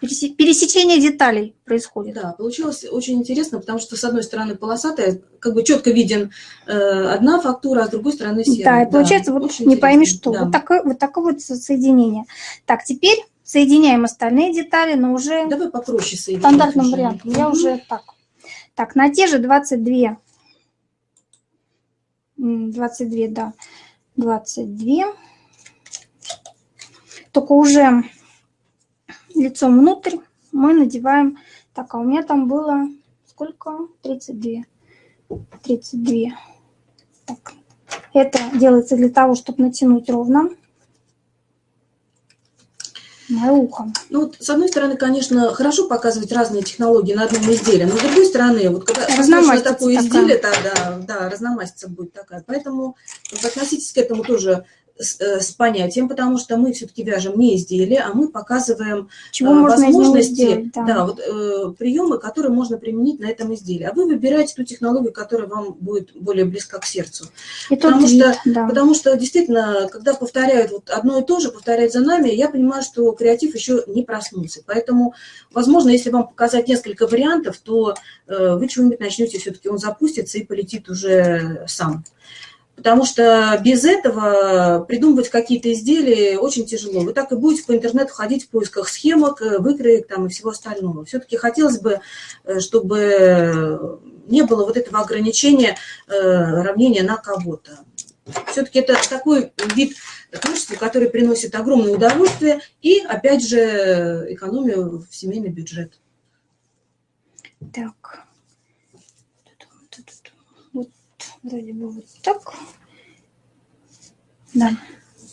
пересечение деталей происходит. Да, получилось очень интересно, потому что с одной стороны полосатая, как бы четко виден э, одна фактура, а с другой стороны серая. Да, и получается да, вот не пойми что, да. вот, такое, вот такое вот соединение. Так, теперь соединяем остальные детали, но уже Давай попроще соединить. стандартным вариантом. Я уже так. Так, на те же 22, 22, да, 22, только уже лицом внутрь мы надеваем... Так, а у меня там было сколько? 32. 32. Так. Это делается для того, чтобы натянуть ровно мое ухо. Ну, вот, с одной стороны, конечно, хорошо показывать разные технологии на одном изделии, но с другой стороны, вот когда на такое изделие, тогда, да, разномастица будет такая. Поэтому вот, относитесь к этому тоже с, э, с понятием, потому что мы все-таки вяжем не изделия, а мы показываем Чего э, возможности, сделать, да. Да, вот, э, приемы, которые можно применить на этом изделии. А вы выбираете ту технологию, которая вам будет более близка к сердцу. И потому, что, вид, да. потому что действительно, когда повторяют вот одно и то же, повторяют за нами, я понимаю, что креатив еще не проснулся. Поэтому, возможно, если вам показать несколько вариантов, то э, вы чего-нибудь начнете, все-таки он запустится и полетит уже сам. Потому что без этого придумывать какие-то изделия очень тяжело. Вы так и будете по интернету ходить в поисках схемок, э, выкроек там и всего остального. Все-таки хотелось бы, э, чтобы не было вот этого ограничения равнения на кого-то. Все-таки это такой вид творчества, который приносит огромное удовольствие и, опять же, экономию в семейный бюджет. Так. Вот вроде бы вот так. Да.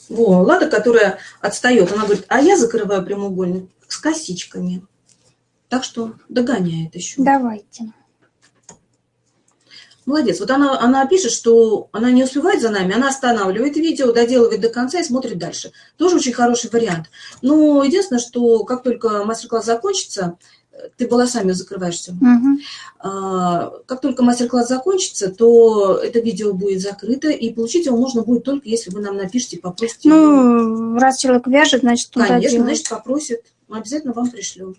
Во, Лада, которая отстает, она говорит, а я закрываю прямоугольник с косичками. Так что догоняет еще. Давайте. Молодец. Вот она, она пишет, что она не успевает за нами, она останавливает видео, доделывает до конца и смотрит дальше. Тоже очень хороший вариант. Но единственное, что как только мастер-класс закончится, ты волосами закрываешься. Угу. А, как только мастер-класс закончится, то это видео будет закрыто, и получить его можно будет только если вы нам напишите, попросите. Ну, его. раз человек вяжет, значит, туда Конечно, делать. значит, попросит. Мы обязательно вам пришлем.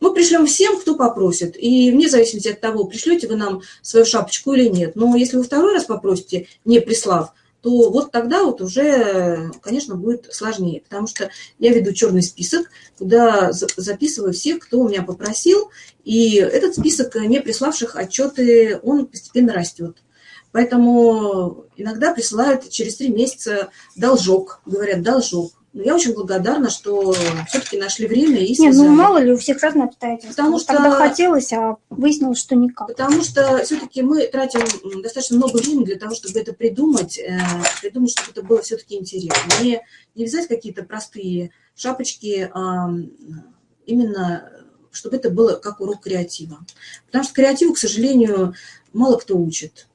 Мы пришлем всем, кто попросит. И вне зависимости от того, пришлете вы нам свою шапочку или нет. Но если вы второй раз попросите, не прислав, то вот тогда вот уже, конечно, будет сложнее. Потому что я веду черный список, куда записываю всех, кто у меня попросил. И этот список не приславших отчеты, он постепенно растет. Поэтому иногда присылают через три месяца должок, говорят, должок. Но я очень благодарна, что все-таки нашли время и связали. Не, ну мало ли, у всех разные обстоятельства. Потому что тогда хотелось, а выяснилось, что никак. Потому что все-таки мы тратим достаточно много времени для того, чтобы это придумать, э, придумать, чтобы это было все-таки интересно. Не, не взять какие-то простые шапочки, а именно чтобы это было как урок креатива. Потому что креативу, к сожалению, мало кто учит.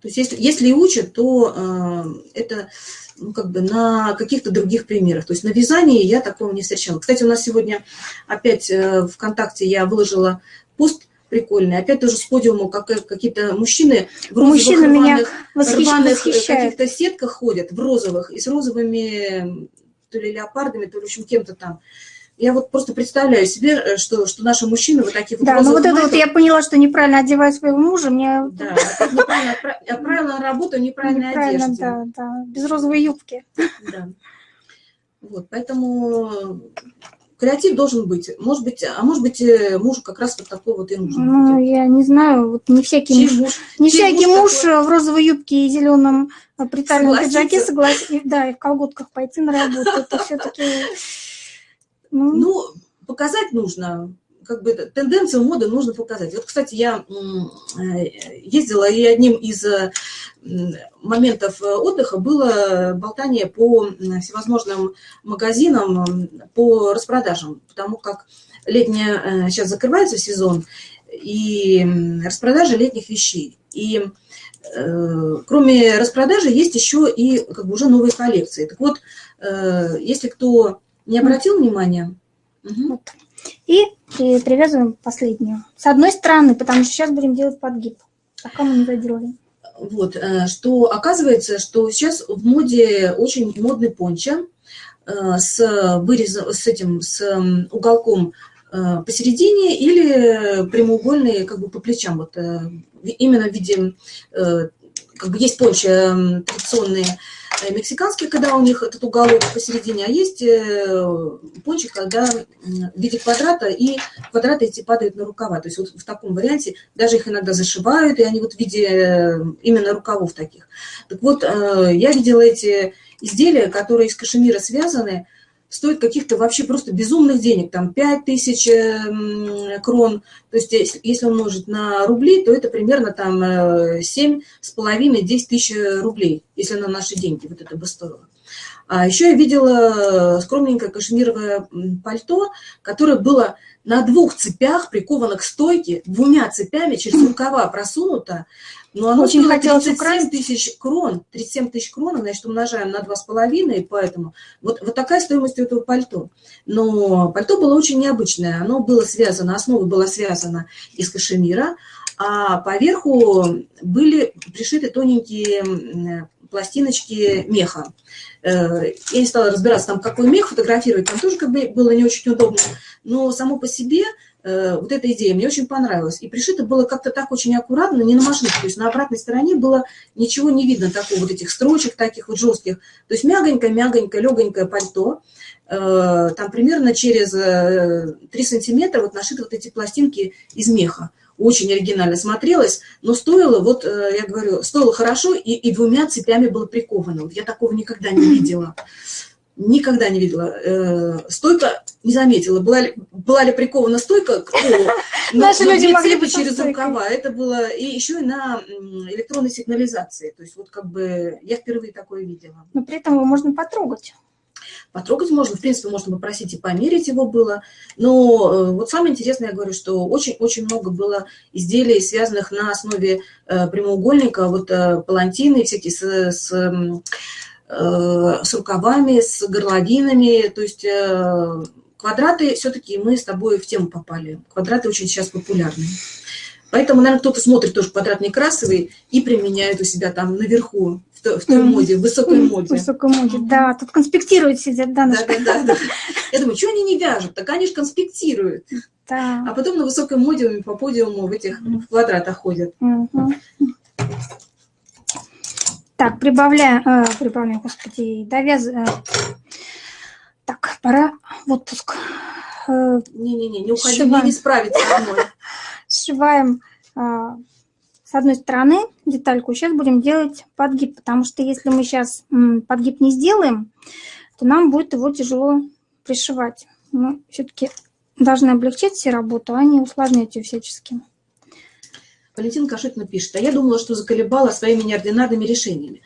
То есть если, если и учат, то э, это ну, как бы на каких-то других примерах. То есть на вязании я такого не встречала. Кстати, у нас сегодня опять э, ВКонтакте я выложила пост прикольный. Опять тоже с подиума как, какие-то мужчины в розовых Мужчина рваных, рваных э, каких-то сетках ходят, в розовых, и с розовыми то ли леопардами, то ли в общем кем-то там. Я вот просто представляю себе, э, что, что наши мужчины вот такие вот Да, ну вот это вот я поняла, что неправильно одевать своего мужа, мне... Да, неправильно, отправила на работу неправильно, одежде. да, да, без розовой юбки. Да. Вот, поэтому креатив должен быть. Может быть, а может быть, э, муж как раз вот такой вот и нужен. Ну, будет. я не знаю, вот не всякий чей муж, муж, не всякий муж, муж такой... в розовой юбке и зеленом притальном пиджаке согласен, да, и в колготках пойти на работу. Это все-таки ну, ну показать нужно, как бы тенденцию моды нужно показать. Вот, кстати, я э, ездила, и одним из э, моментов отдыха было болтание по всевозможным магазинам, по распродажам, потому как летняя, сейчас закрывается сезон, и распродажи летних вещей. И э, кроме распродажи есть еще и как бы уже новые коллекции. Так вот, если кто не обратил внимания? Угу. Вот. И привязываем последнюю. С одной стороны, потому что сейчас будем делать подгиб, пока мы не доделали. Вот, э, что оказывается, что сейчас в моде очень модный пончо э, с вырезом, с этим, с уголком э, посередине или прямоугольные как бы по плечам, вот именно в виде, как бы есть пончо традиционные, Э, мексиканские, когда у них этот уголок посередине, а есть э, пончик, когда в виде квадрата, и квадраты эти падают на рукава. То есть вот в таком варианте даже их иногда зашивают, и они вот в виде э, именно рукавов таких. Так вот, я видела эти изделия, которые из кашемира связаны, стоит каких-то вообще просто безумных денег, там 5 тысяч эм, крон, то есть если умножить на рубли, то это примерно там 7 э, с половиной 10 тысяч рублей, если на наши деньги вот это бы стоило. А еще я видела скромненькое кашемировое пальто, которое было на двух цепях приковано к стойке, двумя цепями через рукава просунуто, но оно Очень хотелось 37 тысяч крон, 37 тысяч крон, значит, умножаем на 2,5, поэтому вот, вот такая стоимость у этого пальто. Но пальто было очень необычное, оно было связано, основа была связана из кашемира, а поверху были пришиты тоненькие пластиночки меха. Э, я не стала разбираться, там какой мех фотографировать, там тоже как бы было не очень удобно, но само по себе э, вот эта идея мне очень понравилась. И пришито было как-то так очень аккуратно, не на машинке. То есть на обратной стороне было ничего не видно такого, вот этих строчек таких вот жестких. То есть мягонькое, мягонькое, легонькое пальто. Э, там примерно через 3 сантиметра вот нашиты вот эти пластинки из меха очень оригинально смотрелось, но стоило, вот я говорю, стоило хорошо и, и двумя цепями было приковано. Вот я такого никогда не видела. Никогда не видела. Э, стойка не заметила, была ли, была ли прикована стойка к полу. Наши люди могли бы через рукава. Это было и еще и на электронной сигнализации. То есть вот как бы я впервые такое видела. Но при этом его можно потрогать. Потрогать можно, в принципе, можно попросить и померить его было. Но э, вот самое интересное, я говорю, что очень-очень много было изделий, связанных на основе э, прямоугольника, вот палантины всякие с, с Э, с рукавами, с горловинами, то есть э, квадраты, все-таки мы с тобой в тему попали. Квадраты очень сейчас популярны. Поэтому, наверное, кто-то смотрит тоже квадрат некрасовый и применяет у себя там наверху, в той, моде, в высокой моде. В высокой моде, да. Тут конспектируют сидят, да. Да, да, да, да. Я думаю, что они не вяжут? Так они же конспектируют. Да. А потом на высокой моде по подиуму в этих в квадратах ходят. Угу. Так, прибавляем, э, прибавляем, господи, довяз... Э, так, пора в отпуск. Э, Не-не-не, не уходи, мне не справиться одной. Сшиваем э, с одной стороны детальку, сейчас будем делать подгиб, потому что если мы сейчас подгиб не сделаем, то нам будет его тяжело пришивать. Мы все-таки должны облегчить все работу, а не усложнять ее всячески. Валентина Кашитина пишет, а я думала, что заколебала своими неординарными решениями.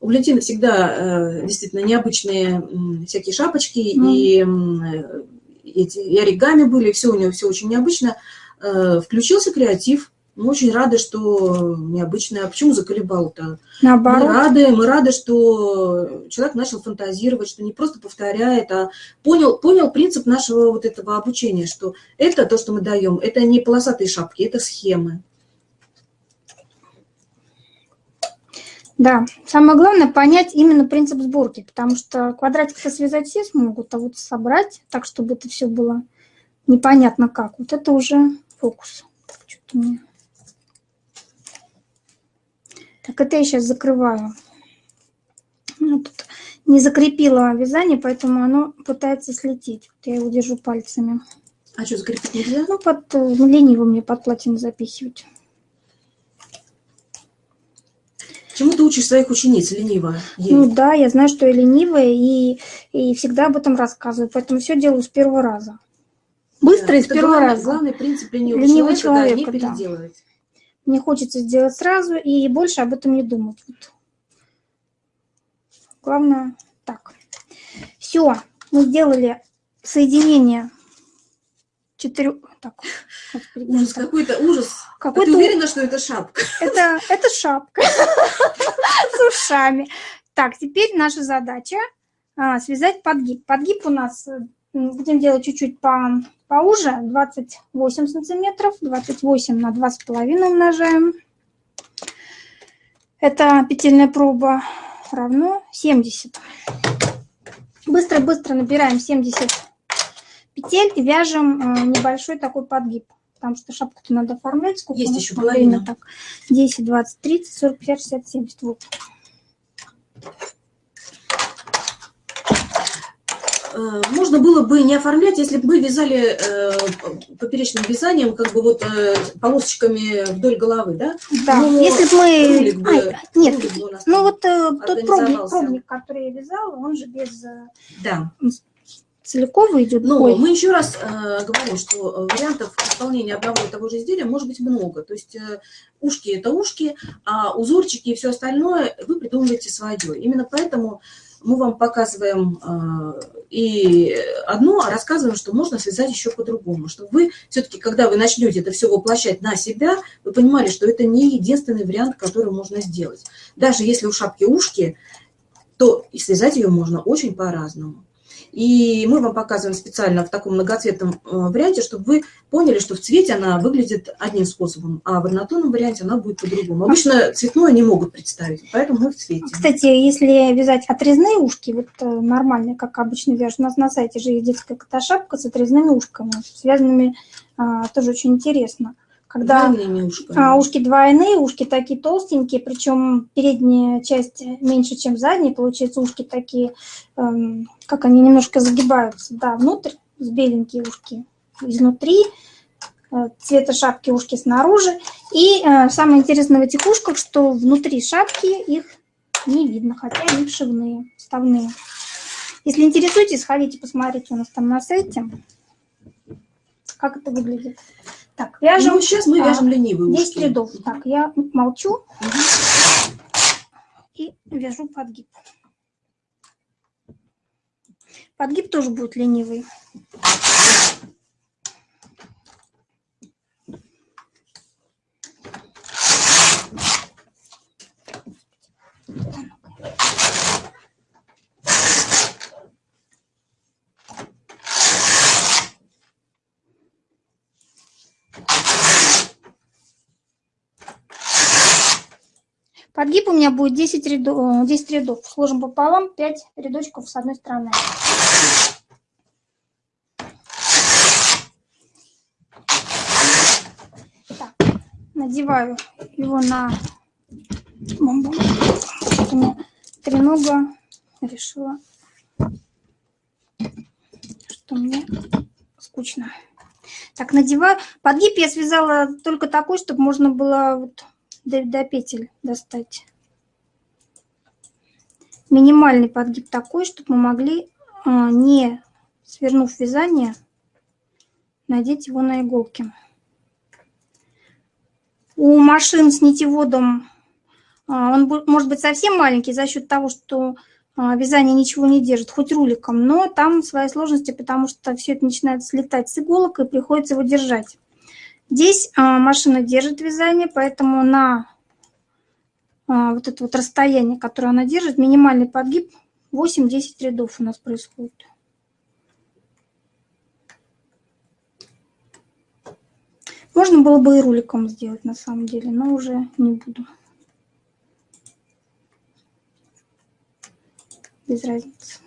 У Валентины всегда э, действительно необычные э, всякие шапочки, mm. и, э, эти, и оригами были, все у нее все очень необычно. Э, включился креатив, мы очень рады, что необычно. А почему заколебал-то? Наоборот. Мы рады, мы рады, что человек начал фантазировать, что не просто повторяет, а понял, понял принцип нашего вот этого обучения, что это то, что мы даем, это не полосатые шапки, это схемы. Да, самое главное понять именно принцип сборки, потому что квадратик-то связать все смогут, а вот собрать так, чтобы это все было непонятно как, вот это уже фокус. Что-то мне... Так, это я сейчас закрываю. Ну, тут не закрепила вязание, поэтому оно пытается слететь. Вот я его держу пальцами. А что, закрепить нельзя? Ну, под, ну, лениво мне под платьем запихивать. Чему ты учишь своих учениц, ленивая? Ну да, я знаю, что я ленивая, и, и всегда об этом рассказываю, поэтому все делаю с первого раза. Быстро да, и с первого главный, раза. Главный принцип ленивого, ленивого человека, человека, да, не переделывать. Мне хочется сделать сразу и больше об этом не думать. Вот. Главное, так. Все, мы сделали соединение четырех... Так, ужас, какой-то ужас. Какой а ты уверена, что это шапка? Это, это шапка с ушами. Так, теперь наша задача а, связать подгиб. Подгиб у нас э, будем делать чуть-чуть по, поуже, 28 сантиметров, 28 на 2,5 умножаем. Это петельная проба равно 70. Быстро-быстро набираем 70 петель и вяжем э, небольшой такой подгиб. Потому что шапку-то надо оформлять. Сколько Есть еще половина. Так, 10, 20, 30, 40, 50, 60, 70. Вот. Э, можно было бы не оформлять, если бы мы вязали э, поперечным вязанием, как бы вот э, полосочками вдоль головы, да? Да, Но если бы мы... Бы, Ай, нет, ну вот э, тот пробник, пробник, который я вязала, он же без... Э, да целиковый идет Но бой. мы еще раз э, говорим, что э, вариантов исполнения одного и того же изделия может быть много. То есть э, ушки – это ушки, а узорчики и все остальное вы придумываете свое. Именно поэтому мы вам показываем э, и одно, а рассказываем, что можно связать еще по-другому. Чтобы вы все-таки, когда вы начнете это все воплощать на себя, вы понимали, что это не единственный вариант, который можно сделать. Даже если у шапки ушки, то связать ее можно очень по-разному. И мы вам показываем специально в таком многоцветном э, варианте, чтобы вы поняли, что в цвете она выглядит одним способом, а в однотонном варианте она будет по-другому. Обычно цветное не могут представить, поэтому мы в цвете. Кстати, если вязать отрезные ушки, вот э, нормальные, как обычно вяжут, у нас на сайте же есть детская кота-шапка с отрезными ушками, связанными а, тоже очень интересно когда а, ушки двойные, ушки такие толстенькие, причем передняя часть меньше, чем задняя, получается ушки такие, эм, как они немножко загибаются, да, внутрь, с беленькие ушки изнутри, э, цвета шапки ушки снаружи. И э, самое интересное в этих ушках, что внутри шапки их не видно, хотя они вшивные, вставные. Если интересуетесь, сходите, посмотрите у нас там на сайте, как это выглядит. Так, вяжем. Ну, сейчас мы вяжем а, ленивые 10 ушки. рядов. Так, я молчу угу. и вяжу подгиб. Подгиб тоже будет ленивый. Подгиб у меня будет 10 рядов, 10 рядов. Сложим пополам 5 рядочков с одной стороны. Так, надеваю его на бомбу. У меня тренога решила, что мне скучно. Так, надеваю. Подгиб я связала только такой, чтобы можно было вот до, петель достать. Минимальный подгиб такой, чтобы мы могли, а, не свернув вязание, надеть его на иголки. У машин с нитеводом а, он может быть совсем маленький за счет того, что а, вязание ничего не держит, хоть руликом, но там свои сложности, потому что все это начинает слетать с иголок и приходится его держать. Здесь а, машина держит вязание, поэтому на а, вот это вот расстояние, которое она держит, минимальный подгиб 8-10 рядов у нас происходит. Можно было бы и руликом сделать на самом деле, но уже не буду. Без разницы.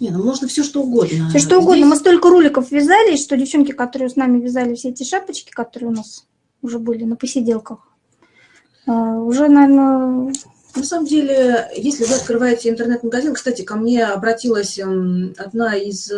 Не, ну можно все что угодно. Все что угодно. Здесь... Мы столько роликов вязали, что девчонки, которые с нами вязали все эти шапочки, которые у нас уже были на посиделках, а, уже, наверное... На самом деле, если вы открываете интернет-магазин, кстати, ко мне обратилась эм, одна из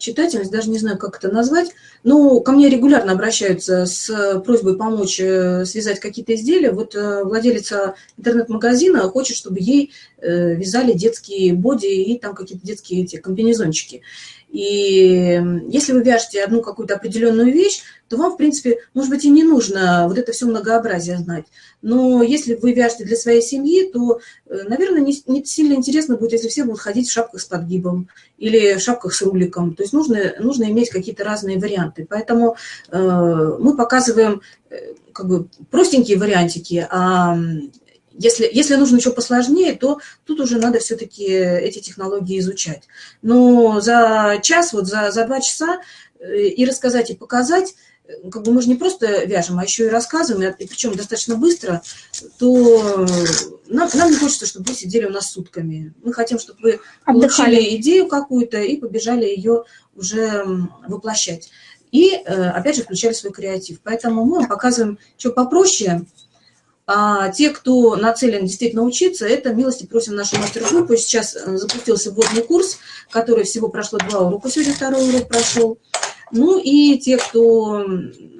читательниц, даже не знаю, как это назвать, но ко мне регулярно обращаются с просьбой помочь э, связать какие-то изделия. Вот э, владелица интернет-магазина хочет, чтобы ей э, вязали детские боди и там какие-то детские эти комбинезончики. И если вы вяжете одну какую-то определенную вещь, то вам, в принципе, может быть, и не нужно вот это все многообразие знать. Но если вы вяжете для своей семьи, то, э, наверное, не, не сильно интересно будет, если все будут ходить в шапках с подгибом или в шапках с руликом. То есть нужно, нужно иметь какие-то разные варианты. Поэтому э, мы показываем э, как бы простенькие вариантики, а если, если нужно еще посложнее, то тут уже надо все-таки эти технологии изучать. Но за час, вот за, за два часа э, и рассказать, и показать, э, как бы мы же не просто вяжем, а еще и рассказываем, и причем достаточно быстро, то нам, нам не хочется, чтобы вы сидели у нас сутками. Мы хотим, чтобы вы Отдыхали. получили идею какую-то и побежали ее уже воплощать. И, э, опять же, включали свой креатив. Поэтому мы вам показываем, что попроще, а те, кто нацелен действительно учиться, это милости просим нашу мастер-группу. Сейчас э, запустился вводный курс, который всего прошло два урока, сегодня второй урок прошел. Ну и те, кто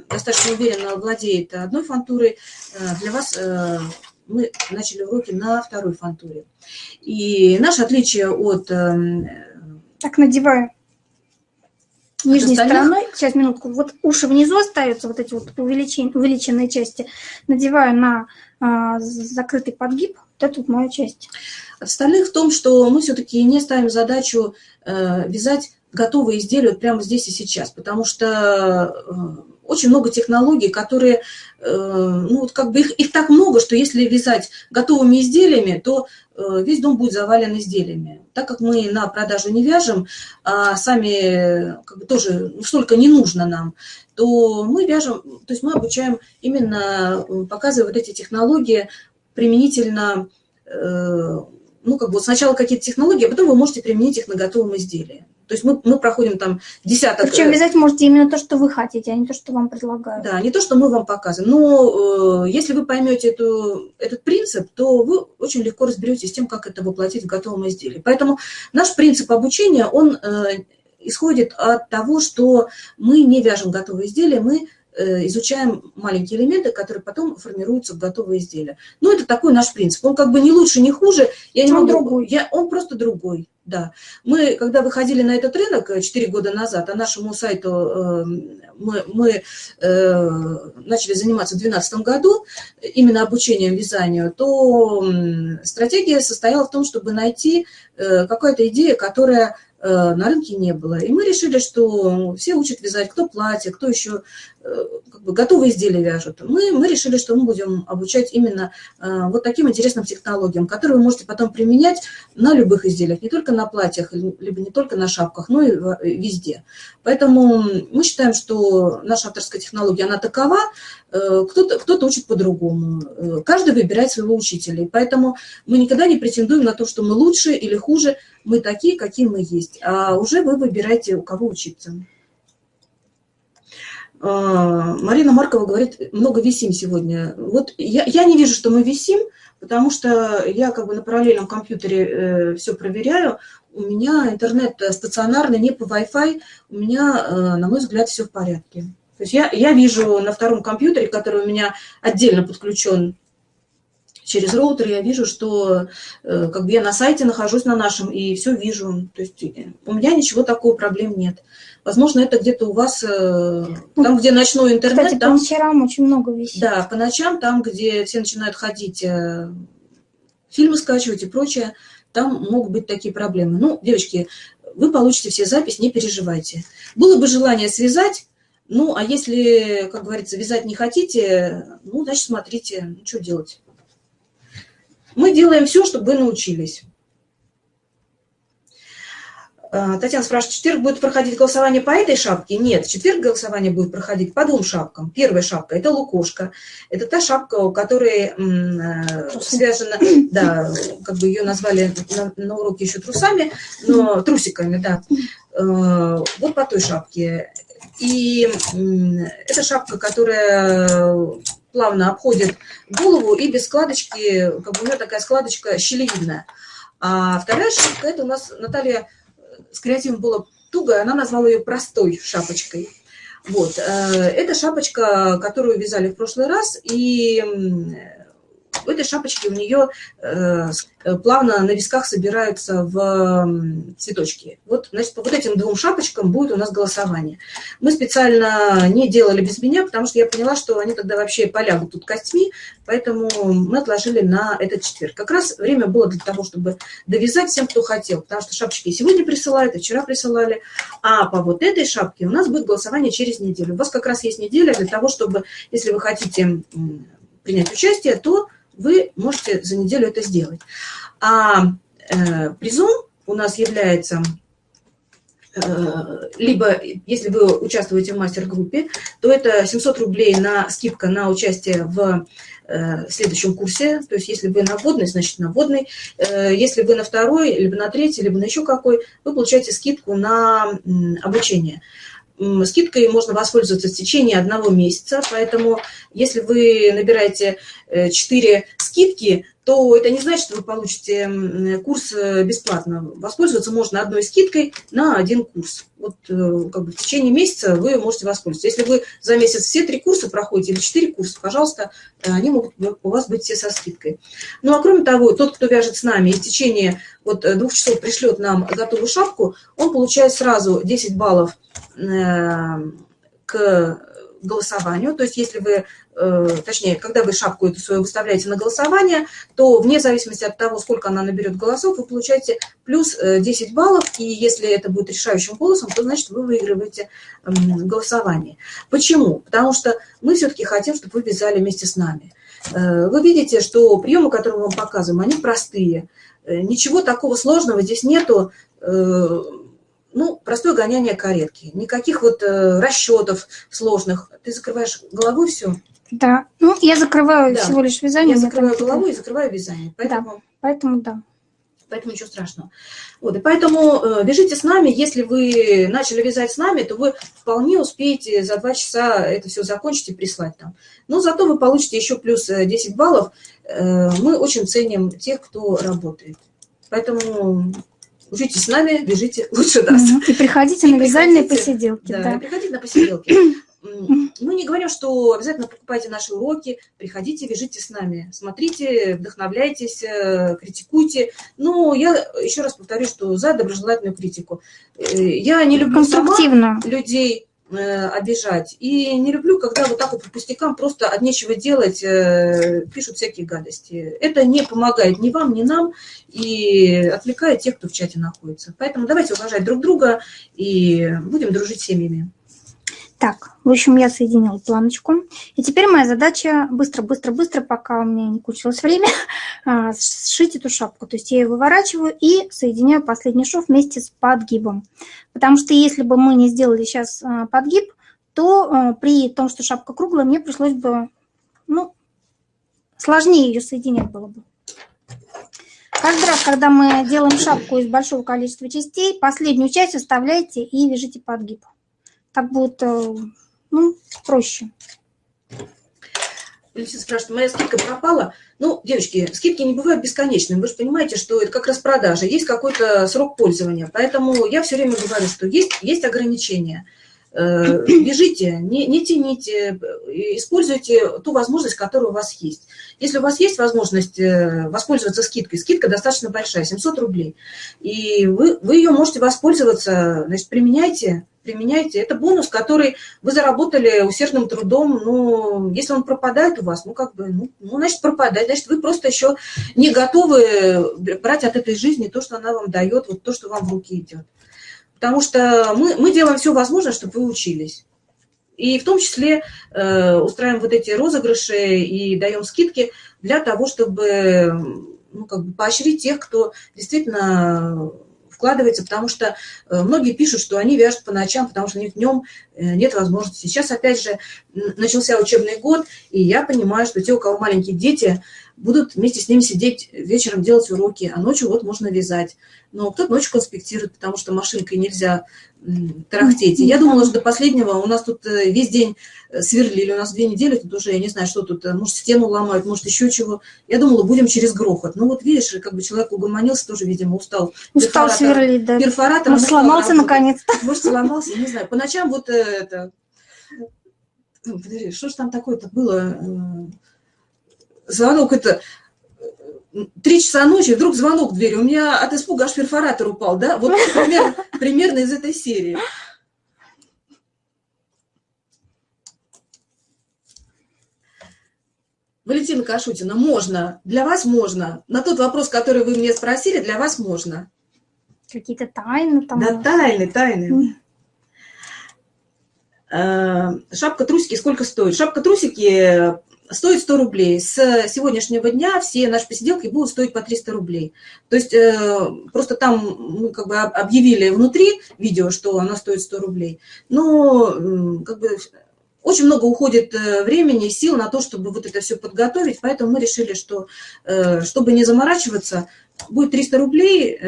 достаточно уверенно владеет одной фантурой, э, для вас э, мы начали уроки на второй фантуре. И наше отличие от... Так, надеваю нижней стороной, сейчас минутку, вот уши внизу остаются, вот эти вот увеличен, увеличенные части, надеваю на а, закрытый подгиб, вот эту вот мою часть. Остальных в том, что мы все-таки не ставим задачу э, вязать готовые изделия вот прямо здесь и сейчас, потому что э, очень много технологий, которые, э, ну, вот как бы их, их так много, что если вязать готовыми изделиями, то э, весь дом будет завален изделиями. Так как мы на продажу не вяжем, а сами как бы тоже столько не нужно нам, то мы вяжем, то есть мы обучаем именно, показывая вот эти технологии применительно, ну, как бы сначала какие-то технологии, а потом вы можете применить их на готовом изделии. То есть мы, мы проходим там десяток... Причем э, вязать можете именно то, что вы хотите, а не то, что вам предлагают. Да, не то, что мы вам показываем. Но э, если вы поймете эту, этот принцип, то вы очень легко разберетесь с тем, как это воплотить в готовом изделии. Поэтому наш принцип обучения, он э, исходит от того, что мы не вяжем готовые изделия, мы Э, изучаем маленькие элементы, которые потом формируются в готовые изделия. Ну, это такой наш принцип. Он как бы не лучше, не хуже. Я не он могу, другой. Я, он просто другой, да. Мы, когда выходили на этот рынок 4 э, года назад, а нашему сайту э, мы, мы э, начали заниматься в 2012 году именно обучением вязанию, то э, стратегия состояла в том, чтобы найти э, какая-то идея, которая Э, на рынке не было. И мы решили, что все учат вязать, кто платье, кто еще э, как бы, готовые изделия вяжут. Мы, мы решили, что мы будем обучать именно э, вот таким интересным технологиям, которые вы можете потом применять на любых изделиях, не только на платьях, либо не только на шапках, но и везде. Поэтому мы считаем, что наша авторская технология, она такова, кто-то кто, -то, учит по-другому. Каждый выбирает своего учителя. И поэтому мы никогда не претендуем на то, что мы лучше или хуже – мы такие, какие мы есть. А уже вы выбираете, у кого учиться. А, Марина Маркова говорит, много висим сегодня. Вот я, я не вижу, что мы висим, потому что я как бы на параллельном компьютере э, все проверяю. У меня интернет стационарный, не по Wi-Fi. У меня, э, на мой взгляд, все в порядке. То есть я, я вижу на втором компьютере, который у меня отдельно подключен через роутер я вижу, что э, как бы я на сайте нахожусь на нашем и все вижу. То есть э, у меня ничего такого проблем нет. Возможно, это где-то у вас, э, там, где ночной интернет. Кстати, там, по ночам очень много висит. Да, по ночам, там, где все начинают ходить, фильмы скачивать и прочее, там могут быть такие проблемы. Ну, девочки, вы получите все запись, не переживайте. Было бы желание связать, ну, а если, как говорится, вязать не хотите, ну, значит, смотрите, ну, что делать. Мы делаем все, чтобы вы научились. А, Татьяна спрашивает, в четверг будет проходить голосование по этой шапке? Нет, в четверг голосование будет проходить по двум шапкам. Первая шапка – это лукошка. Это та шапка, у которой э, связана, да, как бы ее назвали на, на уроке еще трусами, но трусиками, да. Э, вот по той шапке. И это шапка, которая плавно обходит голову и без складочки, как бы у нее такая складочка щелевидная. А вторая шапка, это у нас Наталья с креативом было туго, она назвала ее простой шапочкой. Вот, э, это шапочка, которую вязали в прошлый раз, и в этой шапочке у нее э, э, плавно на висках собираются в цветочки. Вот, значит, по вот этим двум шапочкам будет у нас голосование. Мы специально не делали без меня, потому что я поняла, что они тогда вообще полягут тут костьми, поэтому мы отложили на этот четверг. Как раз время было для того, чтобы довязать всем, кто хотел, потому что шапочки сегодня присылают, и вчера присылали, а по вот этой шапке у нас будет голосование через неделю. У вас как раз есть неделя для того, чтобы, если вы хотите принять участие, то вы можете за неделю это сделать. А э, призом у нас является, э, либо если вы участвуете в мастер-группе, то это 700 рублей на скидка на участие в э, следующем курсе. То есть если вы на вводной, значит на вводной. Э, если вы на второй, либо на третий, либо на еще какой, вы получаете скидку на обучение скидкой можно воспользоваться в течение одного месяца, поэтому если вы набираете 4 э, скидки, то это не значит, что вы получите курс э, бесплатно. Воспользоваться можно одной скидкой на один курс. Вот э, как бы в течение месяца вы можете воспользоваться. Если вы за месяц все три курса проходите или четыре курса, пожалуйста, они могут у вас быть все со скидкой. Ну а кроме того, тот, кто вяжет с нами и в течение вот двух часов пришлет нам готовую шапку, он получает сразу 10 баллов к голосованию. То есть если вы, э, точнее, когда вы шапку эту свою выставляете на голосование, то вне зависимости от того, сколько она наберет голосов, вы получаете плюс 10 баллов. И если это будет решающим голосом, то значит вы выигрываете голосование. Почему? Потому что мы все-таки хотим, чтобы вы вязали вместе с нами. Вы видите, что приемы, которые мы вам показываем, они простые. Ничего такого сложного здесь нету ну, простое гоняние каретки. Никаких вот э, расчетов сложных. Ты закрываешь головой все? Да. Ну, я закрываю да. всего лишь вязание. Я закрываю голову и закрываю вязание. Поэтому... Да, поэтому да. Поэтому ничего страшного. Вот, и поэтому э, вяжите с нами. Если вы начали вязать с нами, то вы вполне успеете за два часа это все закончить и прислать нам. Но зато вы получите еще плюс 10 э, баллов. Э, мы очень ценим тех, кто работает. Поэтому Учитесь с нами, бежите лучше нас. И приходите и на вязальные посиделки. Да, да. приходите на посиделки. Мы не говорим, что обязательно покупайте наши уроки, приходите, вяжите с нами, смотрите, вдохновляйтесь, э, критикуйте. Но я еще раз повторю, что за доброжелательную критику. Э, я не люблю сама людей Э, обижать. И не люблю, когда вот так вот по пустякам просто от нечего делать пишут всякие гадости. Это не помогает ни вам, ни нам и отвлекает тех, кто в чате находится. Поэтому давайте уважать друг друга и будем дружить с семьями. Так, в общем, я соединила планочку. И теперь моя задача быстро-быстро-быстро, пока у меня не кончилось время, а, сшить эту шапку. То есть я ее выворачиваю и соединяю последний шов вместе с подгибом. Потому что если бы мы не сделали сейчас а, подгиб, то а, при том, что шапка круглая, мне пришлось бы, ну, сложнее ее соединять было бы. Каждый раз, когда мы делаем шапку из большого количества частей, последнюю часть оставляйте и вяжите подгиб так будет ну, проще. Валентина спрашивает, моя скидка пропала. Ну, девочки, скидки не бывают бесконечными. Вы же понимаете, что это как распродажа. Есть какой-то срок пользования. Поэтому я все время говорю, что есть, есть ограничения. Э, бежите, не, не тяните, используйте ту возможность, которая у вас есть. Если у вас есть возможность э, воспользоваться скидкой, скидка достаточно большая, 700 рублей, и вы, вы ее можете воспользоваться, значит, применяйте, применяйте. Это бонус, который вы заработали усердным трудом, но если он пропадает у вас, ну, как бы, ну, ну значит, пропадает, значит, вы просто еще не готовы брать от этой жизни то, что она вам дает, вот то, что вам в руки идет. Потому что мы, мы делаем все возможное, чтобы вы учились. И в том числе э, устраиваем вот эти розыгрыши и даем скидки для того, чтобы ну, как бы поощрить тех, кто действительно вкладывается, потому что э, многие пишут, что они вяжут по ночам, потому что у них днем э, нет возможности. Сейчас, опять же, начался учебный год, и я понимаю, что те, у кого маленькие дети, будут вместе с ними сидеть вечером делать уроки, а ночью вот можно вязать. Но кто-то ночью конспектирует, потому что машинкой нельзя тарахтеть. И я думала, что до последнего у нас тут э, весь день э, сверлили, у нас две недели тут уже, я не знаю, что тут, э, может, стену ломают, может, еще чего. Я думала, будем через грохот. Ну вот видишь, как бы человек угомонился, тоже, видимо, устал. Устал сверлить, да. Перфоратор. Может, сломался наконец-то. Может, сломался, не знаю. По ночам вот это... Ну, подожди, что же там такое-то было? звонок это три часа ночи, вдруг звонок в дверь. У меня от испуга аж перфоратор упал, да? Вот примерно, примерно из этой серии. Валентина Кашутина, можно. Для вас можно. На тот вопрос, который вы мне спросили, для вас можно. Какие-то тайны там. Да, тайны, тайны. Э, шапка трусики сколько стоит? Шапка трусики стоит 100 рублей. С сегодняшнего дня все наши посиделки будут стоить по 300 рублей. То есть э, просто там мы как бы объявили внутри видео, что она стоит 100 рублей. Но как бы очень много уходит э, времени и сил на то, чтобы вот это все подготовить, поэтому мы решили, что э, чтобы не заморачиваться, будет 300 рублей,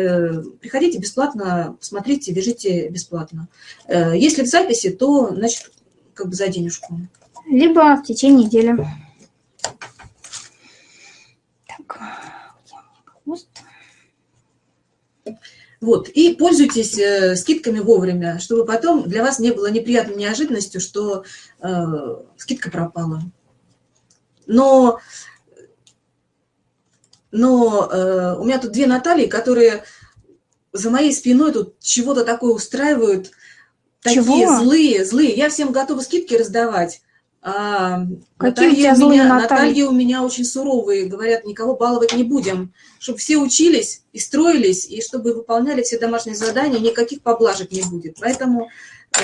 приходите бесплатно, смотрите, вяжите бесплатно. Если в записи, то, значит, как бы за денежку. Либо в течение недели. Вот, и пользуйтесь э, скидками вовремя, чтобы потом для вас не было неприятной неожиданностью, что э, скидка пропала. Но, но э, у меня тут две Натальи, которые за моей спиной тут чего-то такое устраивают. Такие Чего? злые, злые. Я всем готова скидки раздавать. А, Какие Наталья, у злые, меня, Наталья? Наталья у меня очень суровые, говорят, никого баловать не будем. Чтобы все учились и строились, и чтобы выполняли все домашние задания, никаких поблажек не будет. Поэтому,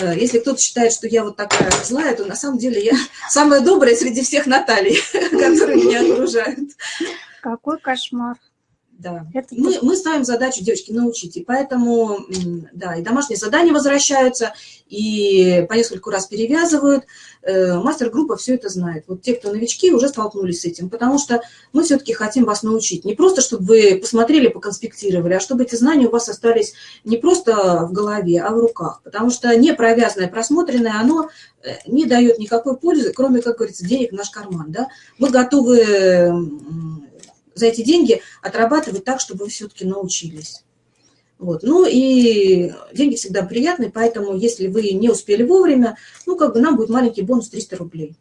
э, если кто-то считает, что я вот такая злая, то на самом деле я самая добрая среди всех Натальи, которые меня окружают. Какой кошмар. Да. Это мы, мы ставим задачу, девочки, научить. И поэтому, да, и домашние задания возвращаются, и по нескольку раз перевязывают. Э, мастер-группа все это знает. Вот те, кто новички, уже столкнулись с этим, потому что мы все-таки хотим вас научить. Не просто, чтобы вы посмотрели, поконспектировали, а чтобы эти знания у вас остались не просто в голове, а в руках. Потому что не провязанное, просмотренное, оно э, не дает никакой пользы, кроме, как говорится, денег в наш карман. Да? Мы готовы за эти деньги отрабатывать так, чтобы вы все-таки научились. Вот. Ну и деньги всегда приятные, поэтому если вы не успели вовремя, ну как бы нам будет маленький бонус 300 рублей.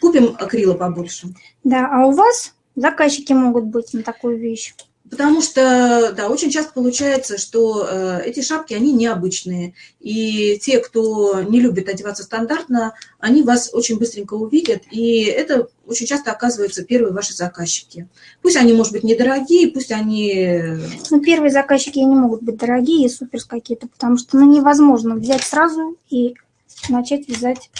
Купим акрила побольше. Да, а у вас заказчики могут быть на такую вещь? Потому что, да, очень часто получается, что э, эти шапки, они необычные. И те, кто не любит одеваться стандартно, они вас очень быстренько увидят. И это очень часто оказываются первые ваши заказчики. Пусть они, может быть, недорогие, пусть они... Ну, первые заказчики не могут быть дорогие и супер какие-то, потому что ну, невозможно взять сразу и начать вязать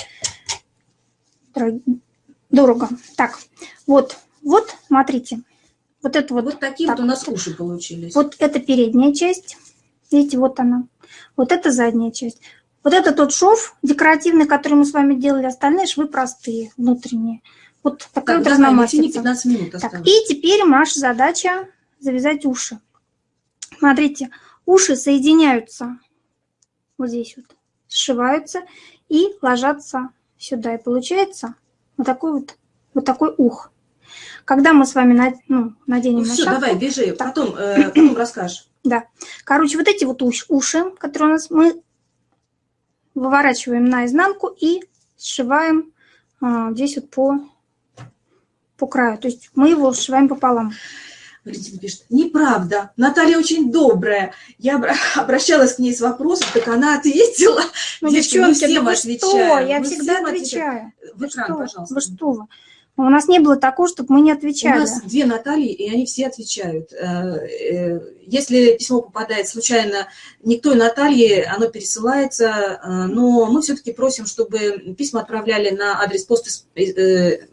дорого. Так, вот, вот, смотрите. Вот это вот. Вот такие так, вот у нас уши получились. Вот это передняя часть. Видите, вот она. Вот это задняя часть. Вот это тот шов декоративный, который мы с вами делали. Остальные швы простые, внутренние. Вот такая так, вот разномастица. 15 минут так, и теперь наша задача завязать уши. Смотрите, уши соединяются вот здесь вот, сшиваются и ложатся сюда. И получается вот такой вот, вот такой ух. Когда мы с вами ну, наденем ну, на все, шапку... давай, бежи, так. потом, э, потом расскажешь. Да. Короче, вот эти вот уши, которые у нас, мы выворачиваем наизнанку и сшиваем а, здесь вот по, по краю. То есть мы его сшиваем пополам. Валентина пишет, неправда, Наталья очень добрая. Я обращалась к ней с вопросом, так она ответила. Ну, девчонки, да вы что? Я мы всегда отвечаю. В экран, вы пожалуйста. Вы что? У нас не было такого, чтобы мы не отвечали. У нас две Натальи, и они все отвечают. Э, э, если письмо попадает случайно не к той Наталье, оно пересылается, э, но мы все-таки просим, чтобы письма отправляли на адрес почты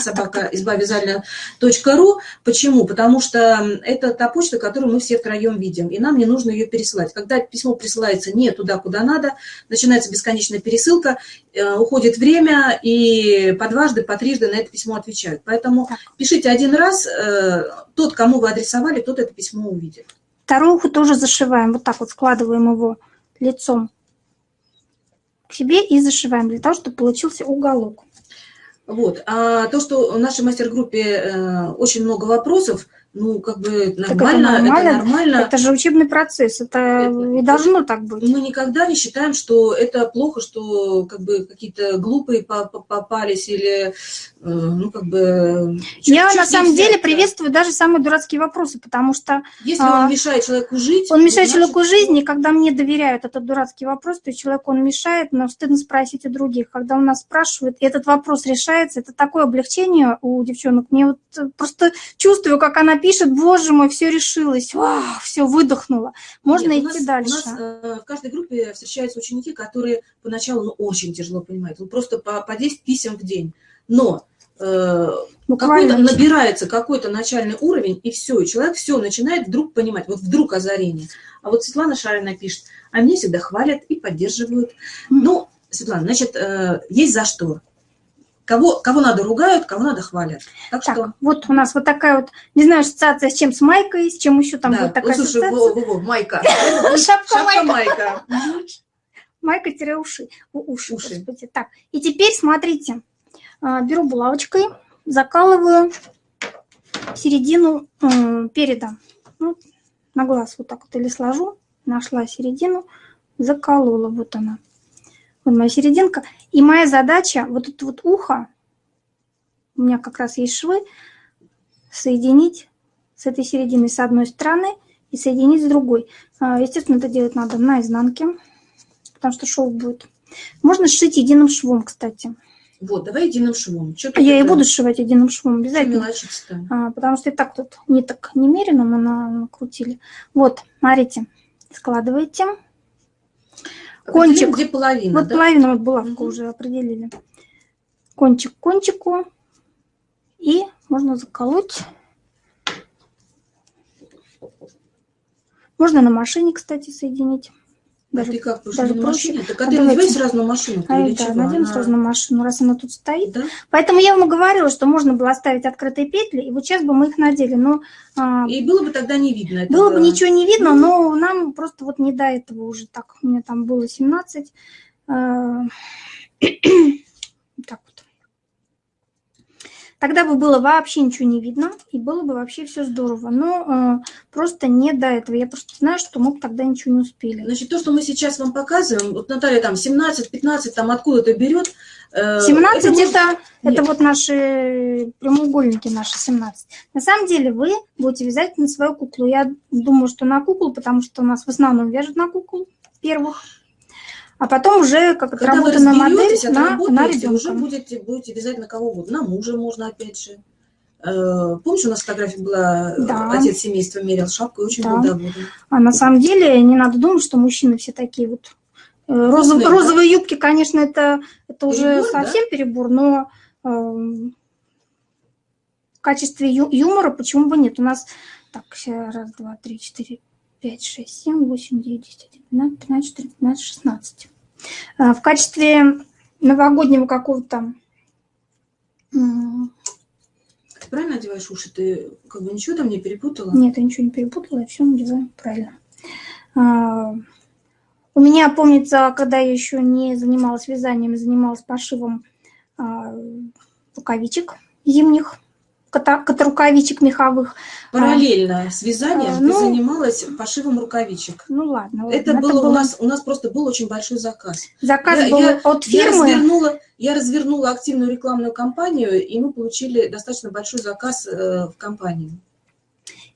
собака избавизально.ру. Почему? Потому что это та почта, которую мы все втроем видим, и нам не нужно ее пересылать. Когда письмо присылается не туда, куда надо, начинается бесконечная пересылка, э, уходит время, и по дважды, по трижды на это письмо отвечают. Поэтому пишите один раз, э, тот, кому вы адресовали, тот это письмо увидит. Вторую тоже зашиваем, вот так вот складываем его лицом к себе и зашиваем, для того, чтобы получился уголок. Вот. А то, что в нашей мастер-группе э, очень много вопросов, ну, как бы нормально, это нормально, это нормально. Это же учебный процесс, это, это и должно так быть. Мы никогда не считаем, что это плохо, что как бы какие-то глупые попались или, э, ну, как бы... Я на самом деле приветствую даже самые дурацкие вопросы, потому что... Если он а, мешает человеку жить... Он мешает значит, человеку жизни, и когда мне доверяют этот дурацкий вопрос, то человеку он мешает, но стыдно спросить у других. Когда у нас спрашивают, и этот вопрос решается, это такое облегчение у девчонок. Мне вот просто чувствую, как она пишет, боже мой, все решилось, вау, все выдохнуло. Можно Нет, идти нас, дальше. У нас э, в каждой группе встречаются ученики, которые поначалу ну, очень тяжело понимают. Ну, просто по, по 10 писем в день. Но э, какой-то набирается какой-то начальный уровень, и все, и человек все начинает вдруг понимать, вот вдруг озарение. А вот Светлана Шарина пишет, а мне всегда хвалят и поддерживают. Mm. Ну, Светлана, значит, э, есть за что. Кого, кого надо ругают, кого надо хвалят. Так, так что... вот у нас вот такая вот, не знаю, ассоциация с чем, с майкой, с чем еще там да. будет такая Слушай, ассоциация. Во, во, во, майка. Шапка-майка. Майка-уши. Уши, уши. Так, и теперь смотрите, а, беру булавочкой, закалываю середину переда. Ну, на глаз вот так вот или сложу, нашла середину, заколола, вот она. Вот моя серединка. И моя задача, вот это вот ухо, у меня как раз есть швы, соединить с этой серединой с одной стороны и соединить с другой. А, естественно, это делать надо на изнанке, потому что шов будет. Можно сшить единым швом, кстати. Вот, давай единым швом. Что я это... и буду сшивать единым швом обязательно. А, потому что и так тут не так немерено мы накрутили. Вот, смотрите, складываете. Кончик. Где половина, Вот да? половина, вот булавку угу. уже определили. Кончик к кончику. И можно заколоть. Можно на машине, кстати, соединить. Даже, а ты как, даже на проще. машине? Так а ты надевай сразу на машину а, да, чего? надену она... сразу на машину, раз она тут стоит. Да? Поэтому я ему говорила, что можно было оставить открытые петли, и вот сейчас бы мы их надели. Но, а... И было бы тогда не видно этого. Было бы ничего не видно, но нам просто вот не до этого уже так. У меня там было 17. А... Тогда бы было вообще ничего не видно, и было бы вообще все здорово. Но э, просто не до этого. Я просто знаю, что мы тогда ничего не успели. Значит, то, что мы сейчас вам показываем, вот Наталья там 17-15, там откуда-то берет. Э, 17 это, это, это вот наши прямоугольники, наши 17. На самом деле вы будете вязать на свою куклу. Я думаю, что на куклу, потому что у нас в основном вяжут на куклу первых а потом уже как Когда отработанная модель на, на ребенка. уже будете, будете вязать на кого угодно. На мужа можно, опять же. Э, помнишь, у нас фотография была, да. отец семейства мерил шапку и очень да. был доволен. А на самом деле не надо думать, что мужчины все такие вот. Э, розов, да? Розовые юбки, конечно, это, это уже совсем да? перебор, но э, в качестве ю, юмора почему бы нет? У нас, так, раз, два, три, четыре, 5, 6, 7, 8, 9, 10, 11, 12, 13, 14, 15, 16. В качестве новогоднего какого-то... Ты правильно одеваешь уши? Ты как бы ничего там не перепутала? Нет, я ничего не перепутала, я все надеваю правильно. А, у меня, помнится, когда я еще не занималась вязанием, занималась пошивом а, рукавичек зимних, рукавичек меховых. Параллельно с вязанием а, ну, ты занималась пошивом рукавичек. Ну ладно. Это, ладно, было, это было у нас, у нас просто был очень большой заказ. Заказ я, был я, от фирмы. Я развернула, я развернула активную рекламную кампанию, и мы получили достаточно большой заказ э, в компании.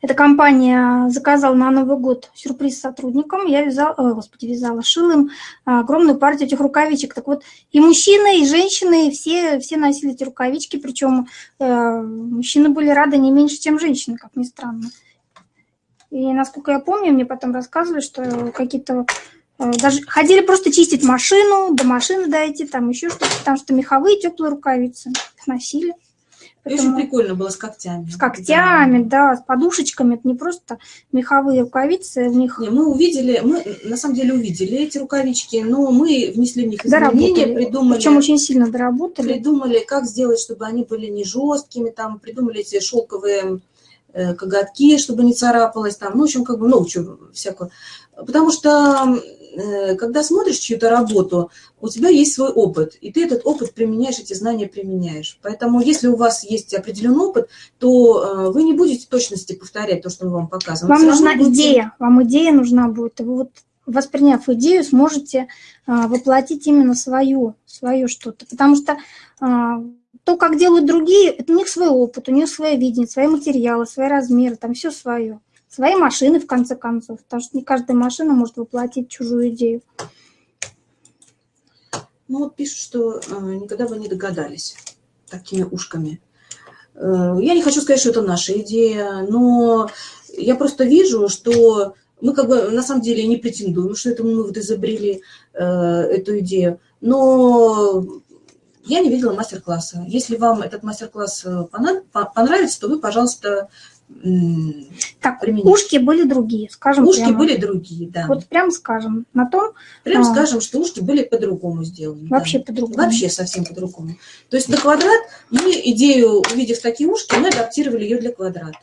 Эта компания заказала на Новый год сюрприз сотрудникам. Я вязала, о, господи, вязала, шила им огромную партию этих рукавичек. Так вот, и мужчины, и женщины, все, все носили эти рукавички, причем э, мужчины были рады не меньше, чем женщины, как ни странно. И насколько я помню, мне потом рассказывали, что какие-то э, даже ходили просто чистить машину, до машины дойти, там еще что-то, потому что меховые теплые рукавицы их Поэтому... Очень прикольно было с когтями. С когтями, да. да, с подушечками. Это не просто меховые рукавицы. В них... Не, мы увидели, мы на самом деле увидели эти рукавички, но мы внесли в них изменения, придумали... Причем очень сильно доработали. Придумали, как сделать, чтобы они были не жесткими, там придумали эти шелковые э, коготки, чтобы не царапалось, там, ну, в общем, как бы, ну, что, всякое. Потому что когда смотришь чью-то работу, у тебя есть свой опыт, и ты этот опыт применяешь, эти знания применяешь. Поэтому если у вас есть определенный опыт, то э, вы не будете точности повторять то, что мы вам показываем. Вам нужна будете... идея, вам идея нужна будет. Вы вот восприняв идею, сможете а, воплотить именно свою, свое что-то. Потому что то, как делают другие, это у них свой опыт, у них свое видение, свои материалы, свои размеры, там все свое свои машины, в конце концов, потому что не каждая машина может воплотить чужую идею. Ну вот пишут, что э, никогда бы не догадались такими ушками. Э, я не хочу сказать, что это наша идея, но я просто вижу, что мы как бы на самом деле не претендуем, что это мы вот изобрели э, эту идею, но я не видела мастер-класса. Если вам этот мастер-класс э, понравится, то вы, пожалуйста, так, применить. ушки были другие, скажем Ушки прямо. были другие, да. Вот прям скажем, на том... Прям а, скажем, что ушки были по-другому сделаны. Вообще да. по-другому. Вообще совсем по-другому. То есть на квадрат мы идею, увидев такие ушки, мы адаптировали ее для квадрата.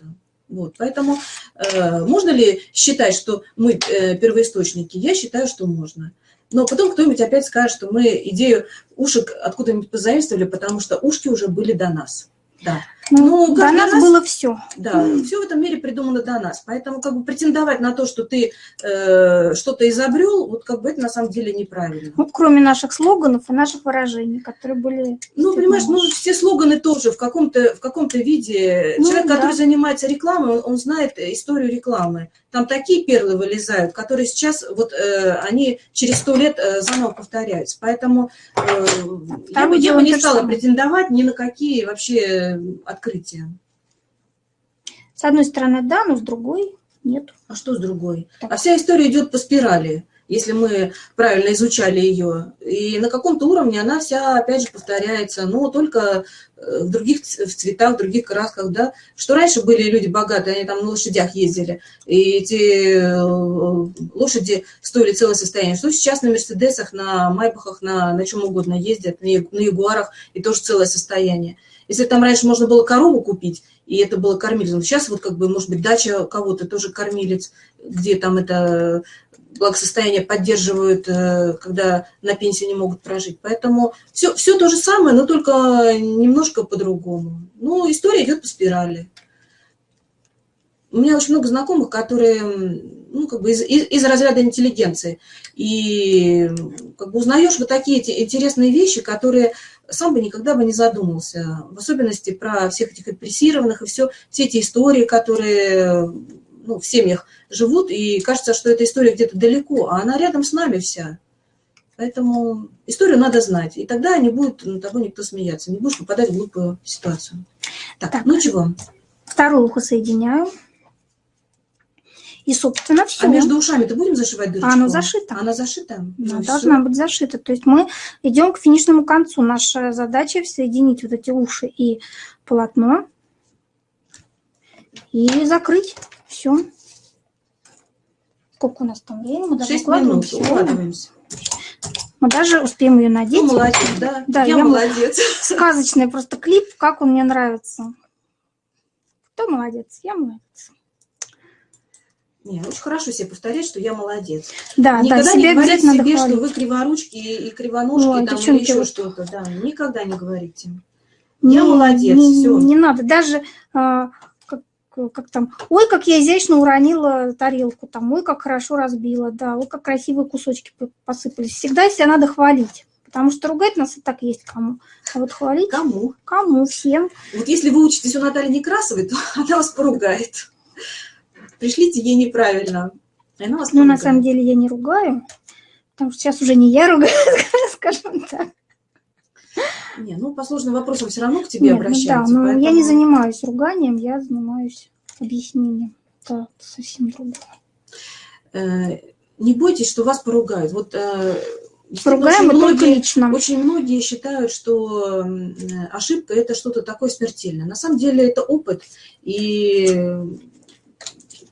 Вот, поэтому э, можно ли считать, что мы э, первоисточники? Я считаю, что можно. Но потом кто-нибудь опять скажет, что мы идею ушек откуда-нибудь позаимствовали, потому что ушки уже были до нас. Да. Ну, до нас, нас было все. Да, все в этом мире придумано до нас. Поэтому как бы претендовать на то, что ты э, что-то изобрел, вот как бы это на самом деле неправильно. Вот кроме наших слоганов и наших выражений, которые были... Ну, понимаешь, ну все слоганы тоже в каком-то в каком-то виде. Ну, Человек, да. который занимается рекламой, он, он знает историю рекламы. Там такие перлы вылезают, которые сейчас вот э, они через сто лет э, заново повторяются. Поэтому э, бы, я бы не стала претендовать ни на какие вообще открытия. С одной стороны, да, но с другой нет. А что с другой? Так. А вся история идет по спирали, если мы правильно изучали ее. И на каком-то уровне она вся, опять же, повторяется, но только э, в других в цветах, в других красках, да. Что раньше были люди богатые, они там на лошадях ездили, и эти э, лошади стоили целое состояние. Что сейчас на Мерседесах, на Майбахах, на, на чем угодно ездят, на, на Ягуарах, и тоже целое состояние. Если там раньше можно было корову купить, и это было кормильцем, сейчас вот как бы, может быть, дача кого-то тоже кормилец, где там это благосостояние поддерживают, э, когда на пенсии не могут прожить. Поэтому все, все то же самое, но только немножко по-другому. Ну, история идет по спирали. У меня очень много знакомых, которые ну, как бы из, из, из разряда интеллигенции. И как бы узнаешь вот такие интересные вещи, которые сам бы никогда бы не задумался. В особенности про всех этих репрессированных и все, все эти истории, которые ну, в семьях живут, и кажется, что эта история где-то далеко, а она рядом с нами вся. Поэтому историю надо знать, и тогда не будет над тобой никто смеяться, не будешь попадать в глупую ситуацию. Так, так ну чего? Второе ухо соединяю. И, собственно, все. А между ушами-то будем зашивать дырочку? А оно зашито. Она зашита? Да, ну, должна быть зашита. То есть мы идем к финишному концу. Наша задача соединить вот эти уши и полотно. И закрыть. Все. Сколько у нас там времени? Мы даже 6 минут, укладываемся. Мы даже успеем ее надеть. Ну, молодец, да. да я, я молодец. Сказочный просто клип, как он мне нравится. Кто молодец? Я молодец. Не, очень хорошо себе повторять, что я молодец. Да, никогда да, не говорите себе, что вы криворучки и кривоножки, Ой, там, или еще что-то. Да, никогда не говорите. Я не, молодец, не, все. Не надо, даже а, как, как там, ой, как я изящно уронила тарелку, там, ой, как хорошо разбила, да, ой, как красивые кусочки посыпались. Всегда себя надо хвалить. Потому что ругать нас и так есть кому. А вот хвалить... Кому? Кому, всем. Вот если вы учитесь у Натальи Некрасовой, то она вас поругает пришлите ей неправильно. она вас ну, на самом деле я не ругаю, потому что сейчас уже не я ругаю, скажем так. Не, ну по сложным вопросам все равно к тебе Нет, обращаются. Ну, да, но поэтому... я не занимаюсь руганием, я занимаюсь объяснением. Это совсем другое. Э, не бойтесь, что вас поругают. Вот э, Поругаем очень многие, лично. Очень многие считают, что ошибка – это что-то такое смертельное. На самом деле это опыт. И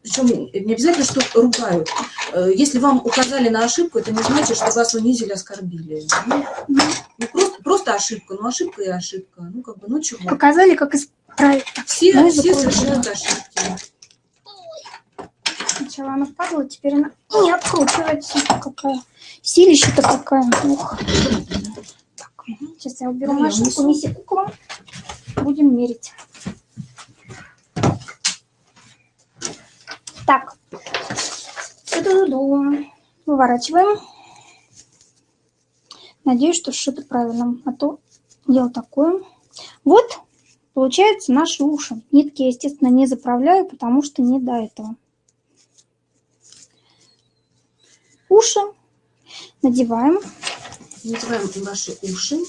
причем не обязательно, что ругают. Э, если вам указали на ошибку, это не значит, что вас унизили, оскорбили. Ну, ну, просто, просто ошибка, ну ошибка и ошибка. Ну, как бы, ну чего. Показали, как исправить. Все, ну, все совершают ошибки. Сначала она впадала, теперь она не откручивается. Какая силища-то какая. Ух. Так, сейчас я уберу машинку, неси куклу. Будем мерить. Так, выворачиваем. Надеюсь, что сшито правильно, а то дело такое. Вот, получается наши уши. Нитки я, естественно, не заправляю, потому что не до этого. Уши надеваем. Надеваем наши уши.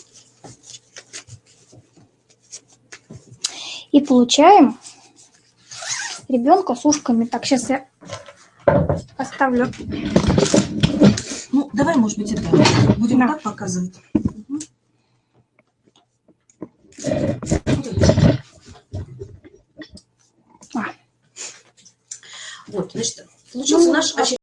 И получаем ребенка с ушками. Так, сейчас я поставлю. Ну, давай, может быть, это будем да. так показывать. А. Вот, значит, получился ну, наш